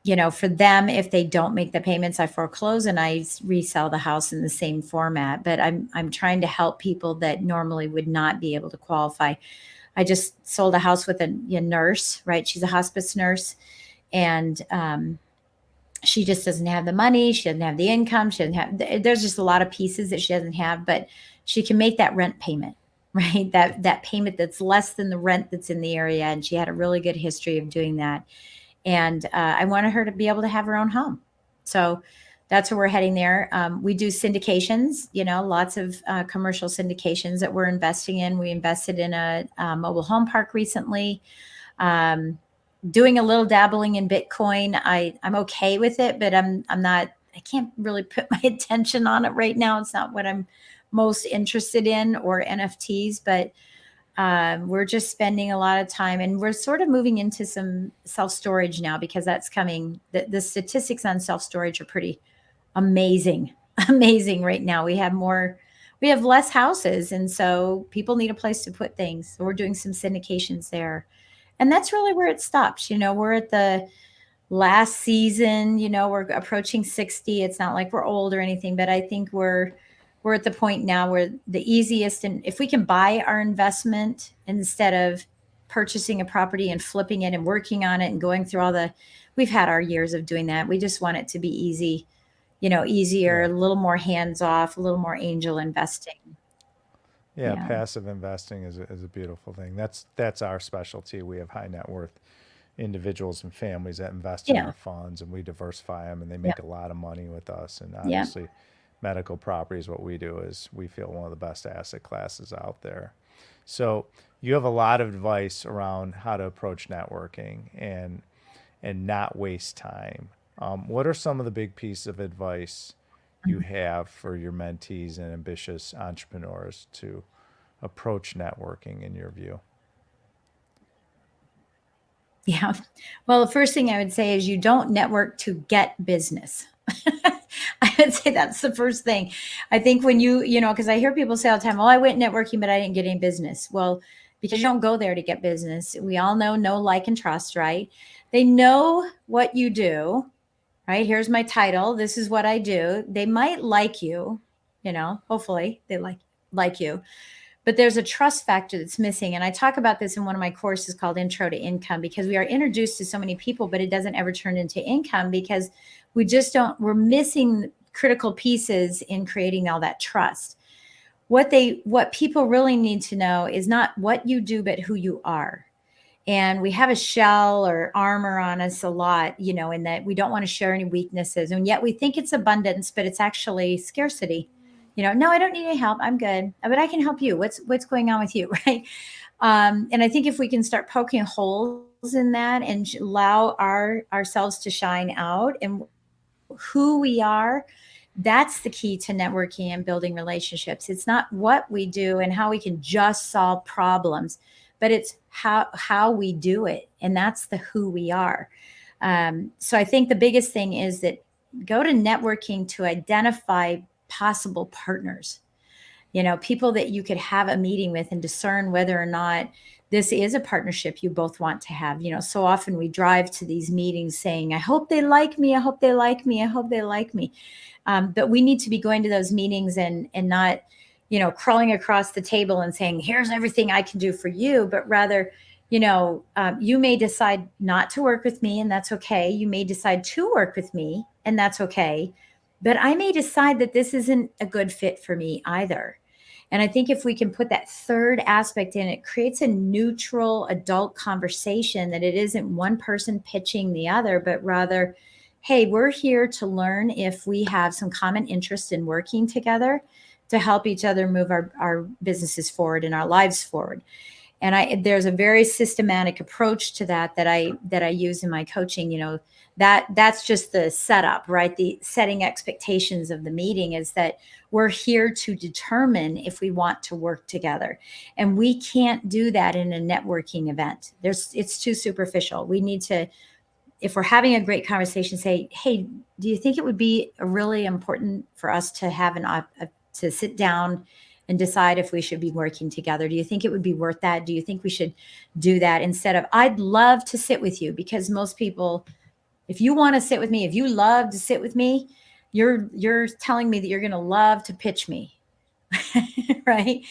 S1: you know, for them, if they don't make the payments, I foreclose and I resell the house in the same format. But I'm I'm trying to help people that normally would not be able to qualify. I just sold a house with a, a nurse, right? She's a hospice nurse, and um, she just doesn't have the money. She doesn't have the income. She doesn't have. There's just a lot of pieces that she doesn't have, but she can make that rent payment, right? That that payment that's less than the rent that's in the area, and she had a really good history of doing that and uh, I wanted her to be able to have her own home. So that's where we're heading there. Um, we do syndications, you know, lots of uh, commercial syndications that we're investing in. We invested in a, a mobile home park recently. Um, doing a little dabbling in Bitcoin. I I'm okay with it, but I'm I'm not. I can't really put my attention on it right now. It's not what I'm most interested in or NFTs, but um, we're just spending a lot of time and we're sort of moving into some self storage now because that's coming. The, the statistics on self storage are pretty amazing, amazing right now. We have more, we have less houses. And so people need a place to put things. So we're doing some syndications there. And that's really where it stops. You know, we're at the last season, you know, we're approaching 60. It's not like we're old or anything, but I think we're, we're at the point now where the easiest and if we can buy our investment instead of purchasing a property and flipping it and working on it and going through all the we've had our years of doing that. We just want it to be easy you know easier yeah. a little more hands off a little more angel investing.
S3: Yeah, yeah. passive investing is a, is a beautiful thing. That's that's our specialty. We have high net worth individuals and families that invest in our funds and we diversify them and they make a lot of money with us and obviously medical properties, what we do is we feel one of the best asset classes out there. So you have a lot of advice around how to approach networking and and not waste time. Um, what are some of the big pieces of advice you mm-hmm. have for your mentees and ambitious entrepreneurs to approach networking in your view?
S1: Yeah. Well, the first thing I would say is you don't network to get business. I would say that's the first thing. I think when you, you know, because I hear people say all the time, well, I went networking, but I didn't get any business. Well, because you don't go there to get business. We all know know, like, and trust, right? They know what you do, right? Here's my title. This is what I do. They might like you, you know, hopefully they like like you. But there's a trust factor that's missing. And I talk about this in one of my courses called Intro to Income because we are introduced to so many people, but it doesn't ever turn into income because we just don't we're missing critical pieces in creating all that trust. What they what people really need to know is not what you do but who you are. And we have a shell or armor on us a lot you know in that we don't want to share any weaknesses. And yet we think it's abundance but it's actually scarcity. You know no i don't need any help. I'm good. But i can help you. What's what's going on with you? Right? Um, and i think if we can start poking holes in that and allow our ourselves to shine out and who we are that's the key to networking and building relationships. It's not what we do and how we can just solve problems but it's how how we do it and that's the who we are. Um, so i think the biggest thing is that go to networking to identify possible partners. You know people that you could have a meeting with and discern whether or not this is a partnership you both want to have. You know, so often we drive to these meetings saying, I hope they like me. I hope they like me. I hope they like me. Um, but we need to be going to those meetings and, and not, you know, crawling across the table and saying, here's everything I can do for you, but rather, you know, um, you may decide not to work with me and that's okay. You may decide to work with me and that's okay. But I may decide that this isn't a good fit for me either. And I think if we can put that third aspect in, it creates a neutral adult conversation that it isn't one person pitching the other, but rather, hey, we're here to learn if we have some common interest in working together to help each other move our, our businesses forward and our lives forward. And I there's a very systematic approach to that that I that I use in my coaching, you know, that that's just the setup, right? The setting expectations of the meeting is that we're here to determine if we want to work together. And we can't do that in a networking event. There's it's too superficial. We need to if we're having a great conversation say, "Hey, do you think it would be really important for us to have an a, to sit down and decide if we should be working together. Do you think it would be worth that? Do you think we should do that instead of, I'd love to sit with you because most people, if you want to sit with me, if you love to sit with me, you're, you're telling me that you're going to love to pitch me. right.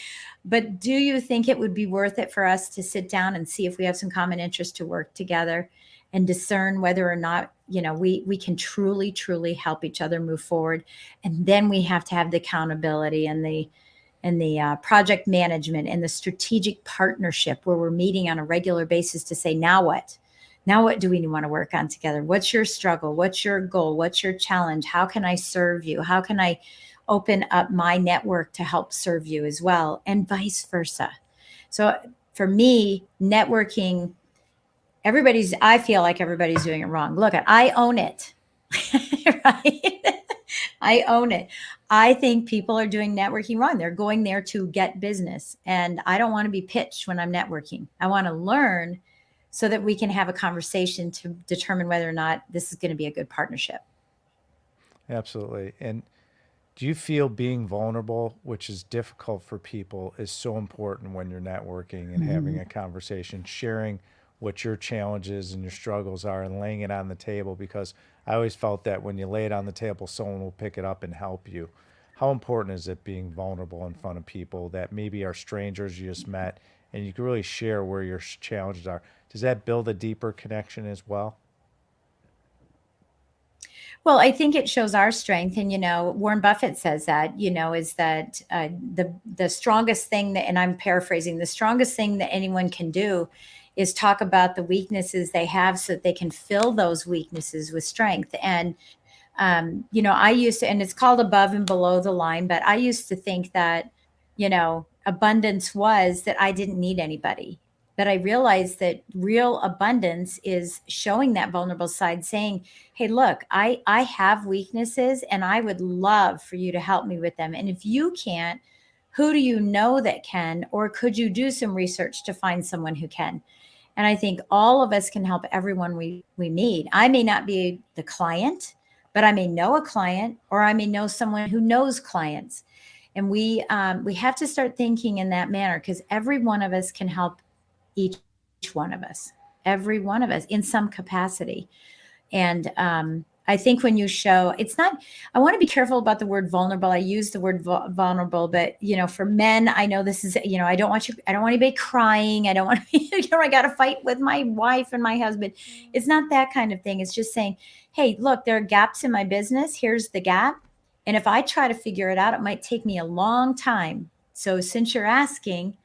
S1: But do you think it would be worth it for us to sit down and see if we have some common interest to work together and discern whether or not you know we we can truly truly help each other move forward and then we have to have the accountability and the and the uh, project management and the strategic partnership where we're meeting on a regular basis to say, now what? Now, what do we want to work on together? What's your struggle? What's your goal? What's your challenge? How can I serve you? How can I open up my network to help serve you as well? And vice versa. So, for me, networking, everybody's, I feel like everybody's doing it wrong. Look, I own it. right? I own it. I think people are doing networking wrong. They're going there to get business. And I don't want to be pitched when I'm networking. I want to learn so that we can have a conversation to determine whether or not this is going to be a good partnership.
S3: Absolutely. And do you feel being vulnerable, which is difficult for people, is so important when you're networking and mm -hmm. having a conversation, sharing what your challenges and your struggles are and laying it on the table because I always felt that when you lay it on the table, someone will pick it up and help you. How important is it being vulnerable in front of people that maybe are strangers you just met and you can really share where your challenges are? Does that build a deeper connection as well?
S1: Well, I think it shows our strength, and you know, Warren Buffett says that. You know, is that uh, the the strongest thing that, and I'm paraphrasing, the strongest thing that anyone can do is talk about the weaknesses they have so that they can fill those weaknesses with strength. And, um, you know, I used to, and it's called above and below the line, but I used to think that, you know, abundance was that I didn't need anybody. But I realized that real abundance is showing that vulnerable side, saying, Hey, look, I, I have weaknesses and I would love for you to help me with them. And if you can't, who do you know that can, or could you do some research to find someone who can? And I think all of us can help everyone we, we meet. I may not be the client, but I may know a client or I may know someone who knows clients. And we, um, we have to start thinking in that manner because every one of us can help each, each one of us, every one of us in some capacity. And, um, I think when you show, it's not, I want to be careful about the word vulnerable. I use the word vulnerable, but you know, for men, I know this is, you know, I don't want you, I don't want anybody crying. I don't want to you know, I got to fight with my wife and my husband. Mm-hmm. It's not that kind of thing. It's just saying, hey, look, there are gaps in my business. Here's the gap. And if I try to figure it out, it might take me a long time. So since you're asking,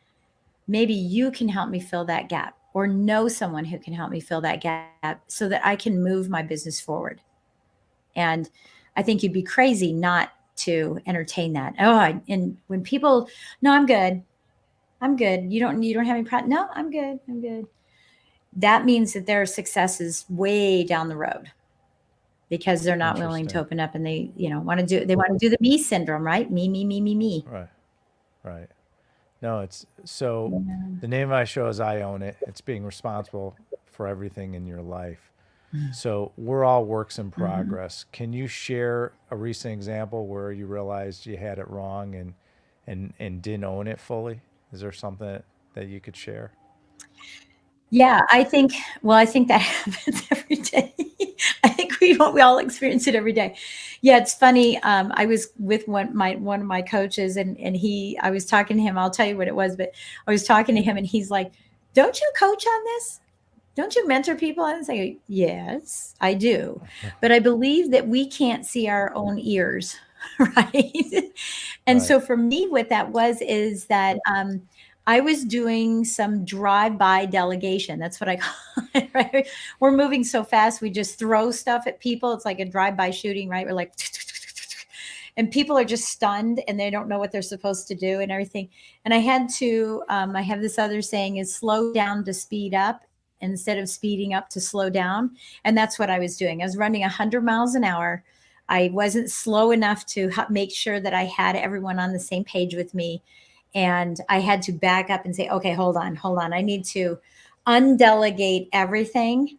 S1: maybe you can help me fill that gap or know someone who can help me fill that gap so that I can move my business forward. And I think you'd be crazy not to entertain that. Oh, and when people, no, I'm good. I'm good. You don't, you don't have any problem. No, I'm good. I'm good. That means that their success is way down the road because they're not willing to open up and they, you know, want to do, they want to do the me syndrome, right? Me, me, me, me, me.
S3: Right. Right. No, it's so yeah. the name of my show is I Own It. It's being responsible for everything in your life. Mm. So we're all works in mm-hmm. progress. Mm-hmm. Can you share a recent example where you realized you had it wrong and and and didn't own it fully? Is there something that you could share?
S1: Yeah, I think. Well, I think that happens every day. I think we we all experience it every day. Yeah, it's funny. Um, I was with one my one of my coaches, and and he. I was talking to him. I'll tell you what it was, but I was talking to him, and he's like, "Don't you coach on this?" Don't you mentor people? I say, yes, I do. But I believe that we can't see our own ears, right? and right. so for me, what that was is that um, I was doing some drive-by delegation. That's what I call it, right? We're moving so fast, we just throw stuff at people. It's like a drive-by shooting, right? We're like, and people are just stunned and they don't know what they're supposed to do and everything. And I had to, um, I have this other saying is slow down to speed up instead of speeding up to slow down. And that's what I was doing. I was running 100 miles an hour. I wasn't slow enough to make sure that I had everyone on the same page with me. And I had to back up and say, okay, hold on, hold on. I need to undelegate everything,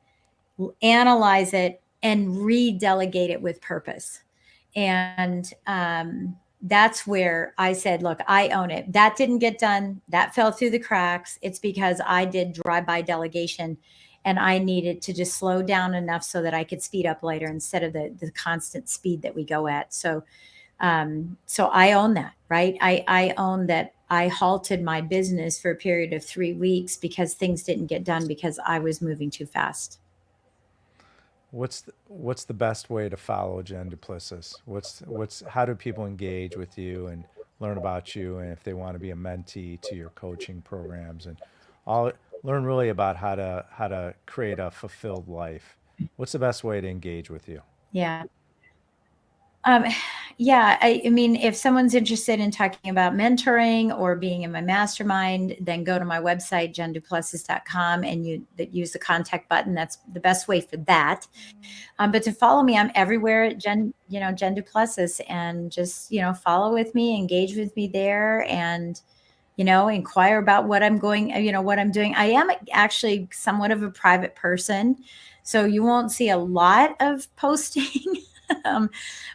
S1: analyze it, and redelegate it with purpose. And um, that's where I said, look, I own it. That didn't get done. That fell through the cracks. It's because I did drive by delegation and I needed to just slow down enough so that I could speed up later instead of the, the constant speed that we go at. So, um, so I own that, right? I, I own that I halted my business for a period of three weeks because things didn't get done because I was moving too fast.
S3: What's the, what's the best way to follow Jen Duplessis? What's what's how do people engage with you and learn about you and if they want to be a mentee to your coaching programs and all learn really about how to how to create a fulfilled life. What's the best way to engage with you?
S1: Yeah. Um, yeah, I, I, mean, if someone's interested in talking about mentoring or being in my mastermind, then go to my website, jenduplessis.com, and you use the contact button. That's the best way for that. Um, but to follow me, I'm everywhere at Jen, you know, Jen Duplessis, and just you know, follow with me, engage with me there, and you know, inquire about what I'm going, you know, what I'm doing. I am actually somewhat of a private person, so you won't see a lot of posting. um,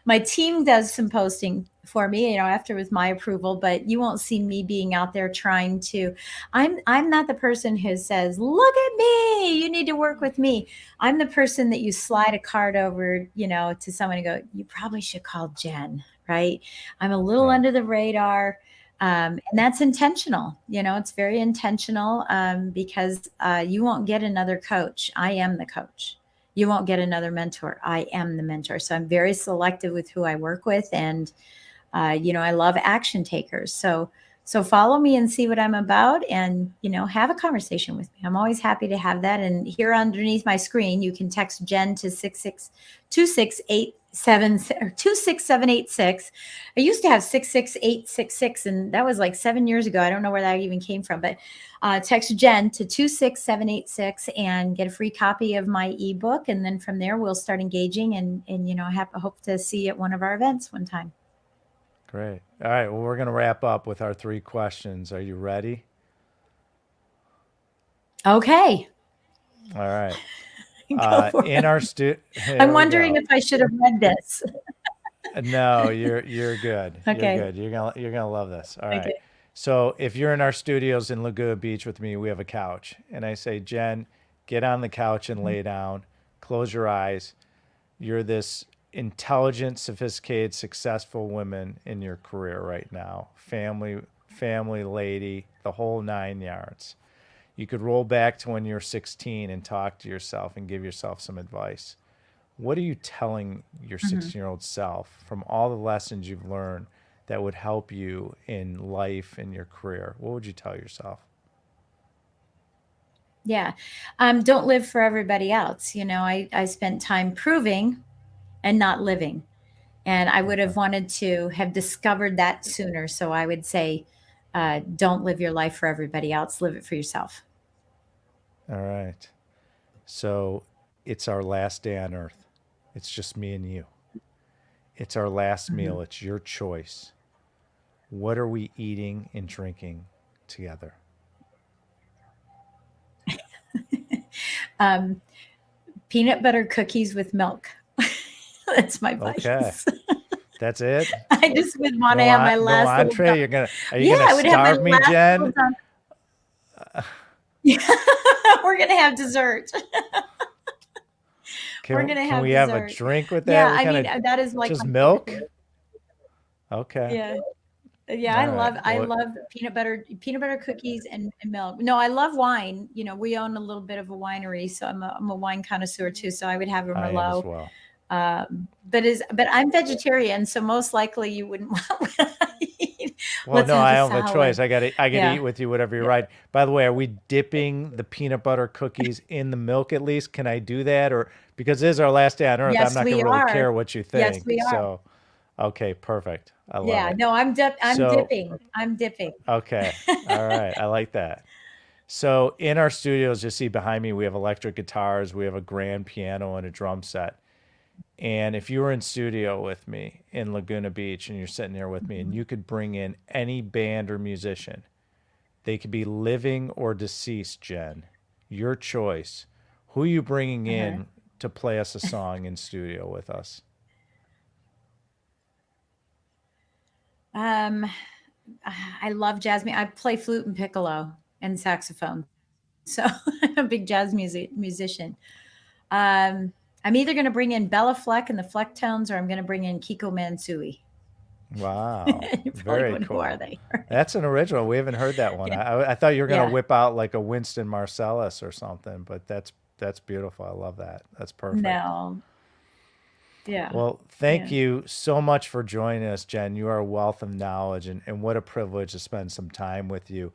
S1: my team does some posting for me, you know, after with my approval, but you won't see me being out there trying to, I'm, I'm not the person who says, look at me, you need to work with me. I'm the person that you slide a card over, you know, to someone and go, you probably should call Jen, right? I'm a little right. under the radar. Um, and that's intentional. You know, it's very intentional um, because uh, you won't get another coach. I am the coach you won't get another mentor. I am the mentor. So I'm very selective with who I work with. And, uh, you know, I love action takers. So, so follow me and see what I'm about and, you know, have a conversation with me. I'm always happy to have that. And here underneath my screen, you can text Jen to 66268 seven or two six seven eight six. I used to have six six eight six six, and that was like seven years ago. I don't know where that even came from, but uh, text Jen to two six seven eight six and get a free copy of my ebook, and then from there we'll start engaging and and you know have hope to see you at one of our events one time.
S3: Great. All right. Well, we're going to wrap up with our three questions. Are you ready?
S1: Okay.
S3: All right. uh, in our stu.
S1: I'm wondering if I should have read this.
S3: no, you're you're good. Okay. You're good. You're gonna you're gonna love this. All right. Okay. So if you're in our studios in Laguna Beach with me, we have a couch, and I say, Jen, get on the couch and lay down. Close your eyes. You're this intelligent, sophisticated, successful woman in your career right now. Family, family lady, the whole nine yards you could roll back to when you're 16 and talk to yourself and give yourself some advice. What are you telling your 16 mm-hmm. year old self from all the lessons you've learned that would help you in life and your career? What would you tell yourself?
S1: Yeah. Um, don't live for everybody else. You know, I, I spent time proving and not living. And I would have wanted to have discovered that sooner. So I would say, uh, don't live your life for everybody else, live it for yourself.
S3: All right. So it's our last day on earth. It's just me and you. It's our last mm-hmm. meal. It's your choice. What are we eating and drinking together?
S1: um, peanut butter cookies with milk. That's my vice. Okay.
S3: That's it.
S1: I just would want no, to have my last
S3: no entree. You're gonna are you yeah, gonna starve me, Jen?
S1: We're gonna have dessert.
S3: Can, we're gonna have. we dessert. have a drink with that? Yeah,
S1: I mean of, that is like
S3: just milk. Okay.
S1: Yeah. Yeah, All I love right. I love peanut butter peanut butter cookies and, and, milk. No, I love wine. You know, we own a little bit of a winery, so I'm a, I'm a wine connoisseur too. So I would have a Merlot. well. Um, but is but I'm vegetarian, so most likely you wouldn't want what I eat.
S3: Well,
S1: Let's
S3: no, I don't have a choice. I got to I got to
S1: Yeah.
S3: eat with you whatever you write. By the way, are we dipping the peanut butter cookies in the milk at least? Can I do that or because this is our last day on earth,
S1: Yes,
S3: I'm not going to really care what you think.
S1: Yes, we are.
S3: So, okay, perfect. I love
S1: Yeah,
S3: it.
S1: no, I'm dip. I'm
S3: So-
S1: dipping. I'm dipping.
S3: Okay. All right. I like that. So in our studios, you see behind me, we have electric guitars, we have a grand piano and a drum set. And if you were in studio with me in Laguna Beach and you're sitting there with me and you could bring in any band or musician, they could be living or deceased, Jen, your choice. Who are you bringing in to play us a song in studio with us?
S1: Um, I love jazz. I play flute and piccolo and saxophone, so I'm a big jazz music musician. Um, I'm either going to bring in Béla Fleck and the Flecktones, or I'm going to bring in Keiko Matsui.
S3: Wow. Very cool.
S1: Who are they?
S3: That's an original. We haven't heard that one. I, I thought you were going to
S1: Yeah.
S3: whip out like a Wynton Marsalis or something, but that's that's beautiful. I love that. That's perfect.
S1: no. Yeah.
S3: Well, thank
S1: Yeah.
S3: you so much for joining us, Jen. You are a wealth of knowledge, and, and what a privilege to spend some time with you.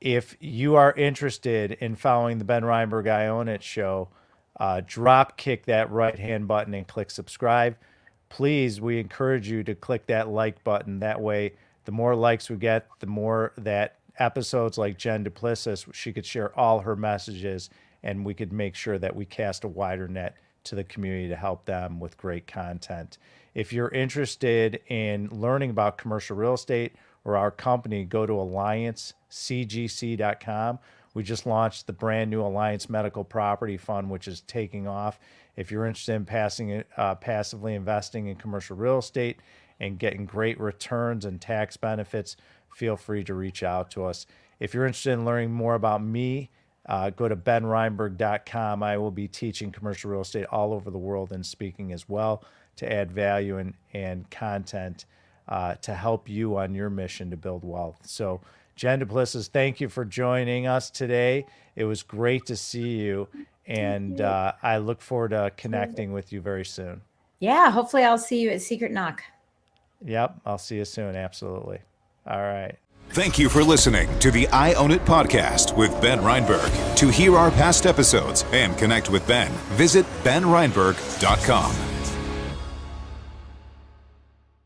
S3: If you are interested in following the Ben Reinberg I Own It show, uh, drop kick that right hand button and click subscribe. Please, we encourage you to click that like button. That way, the more likes we get, the more that episodes like Jen Duplessis, she could share all her messages, and we could make sure that we cast a wider net to the community to help them with great content. If you're interested in learning about commercial real estate or our company, go to alliancecgc.com. We just launched the brand new Alliance Medical Property Fund, which is taking off. If you're interested in passing uh, passively investing in commercial real estate and getting great returns and tax benefits, feel free to reach out to us. If you're interested in learning more about me, uh, go to benreinberg.com. I will be teaching commercial real estate all over the world and speaking as well to add value and, and content uh, to help you on your mission to build wealth. So, Jen Duplessis, thank you for joining us today. It was great to see you, and uh, I look forward to connecting with you very soon.
S1: yeah. Hopefully, I'll see you at Secret Knock.
S3: Yep, I'll see you soon. Absolutely. All right.
S2: Thank you for listening to the I Own It podcast with Ben Reinberg. To hear our past episodes and connect with Ben, visit benreinberg.com.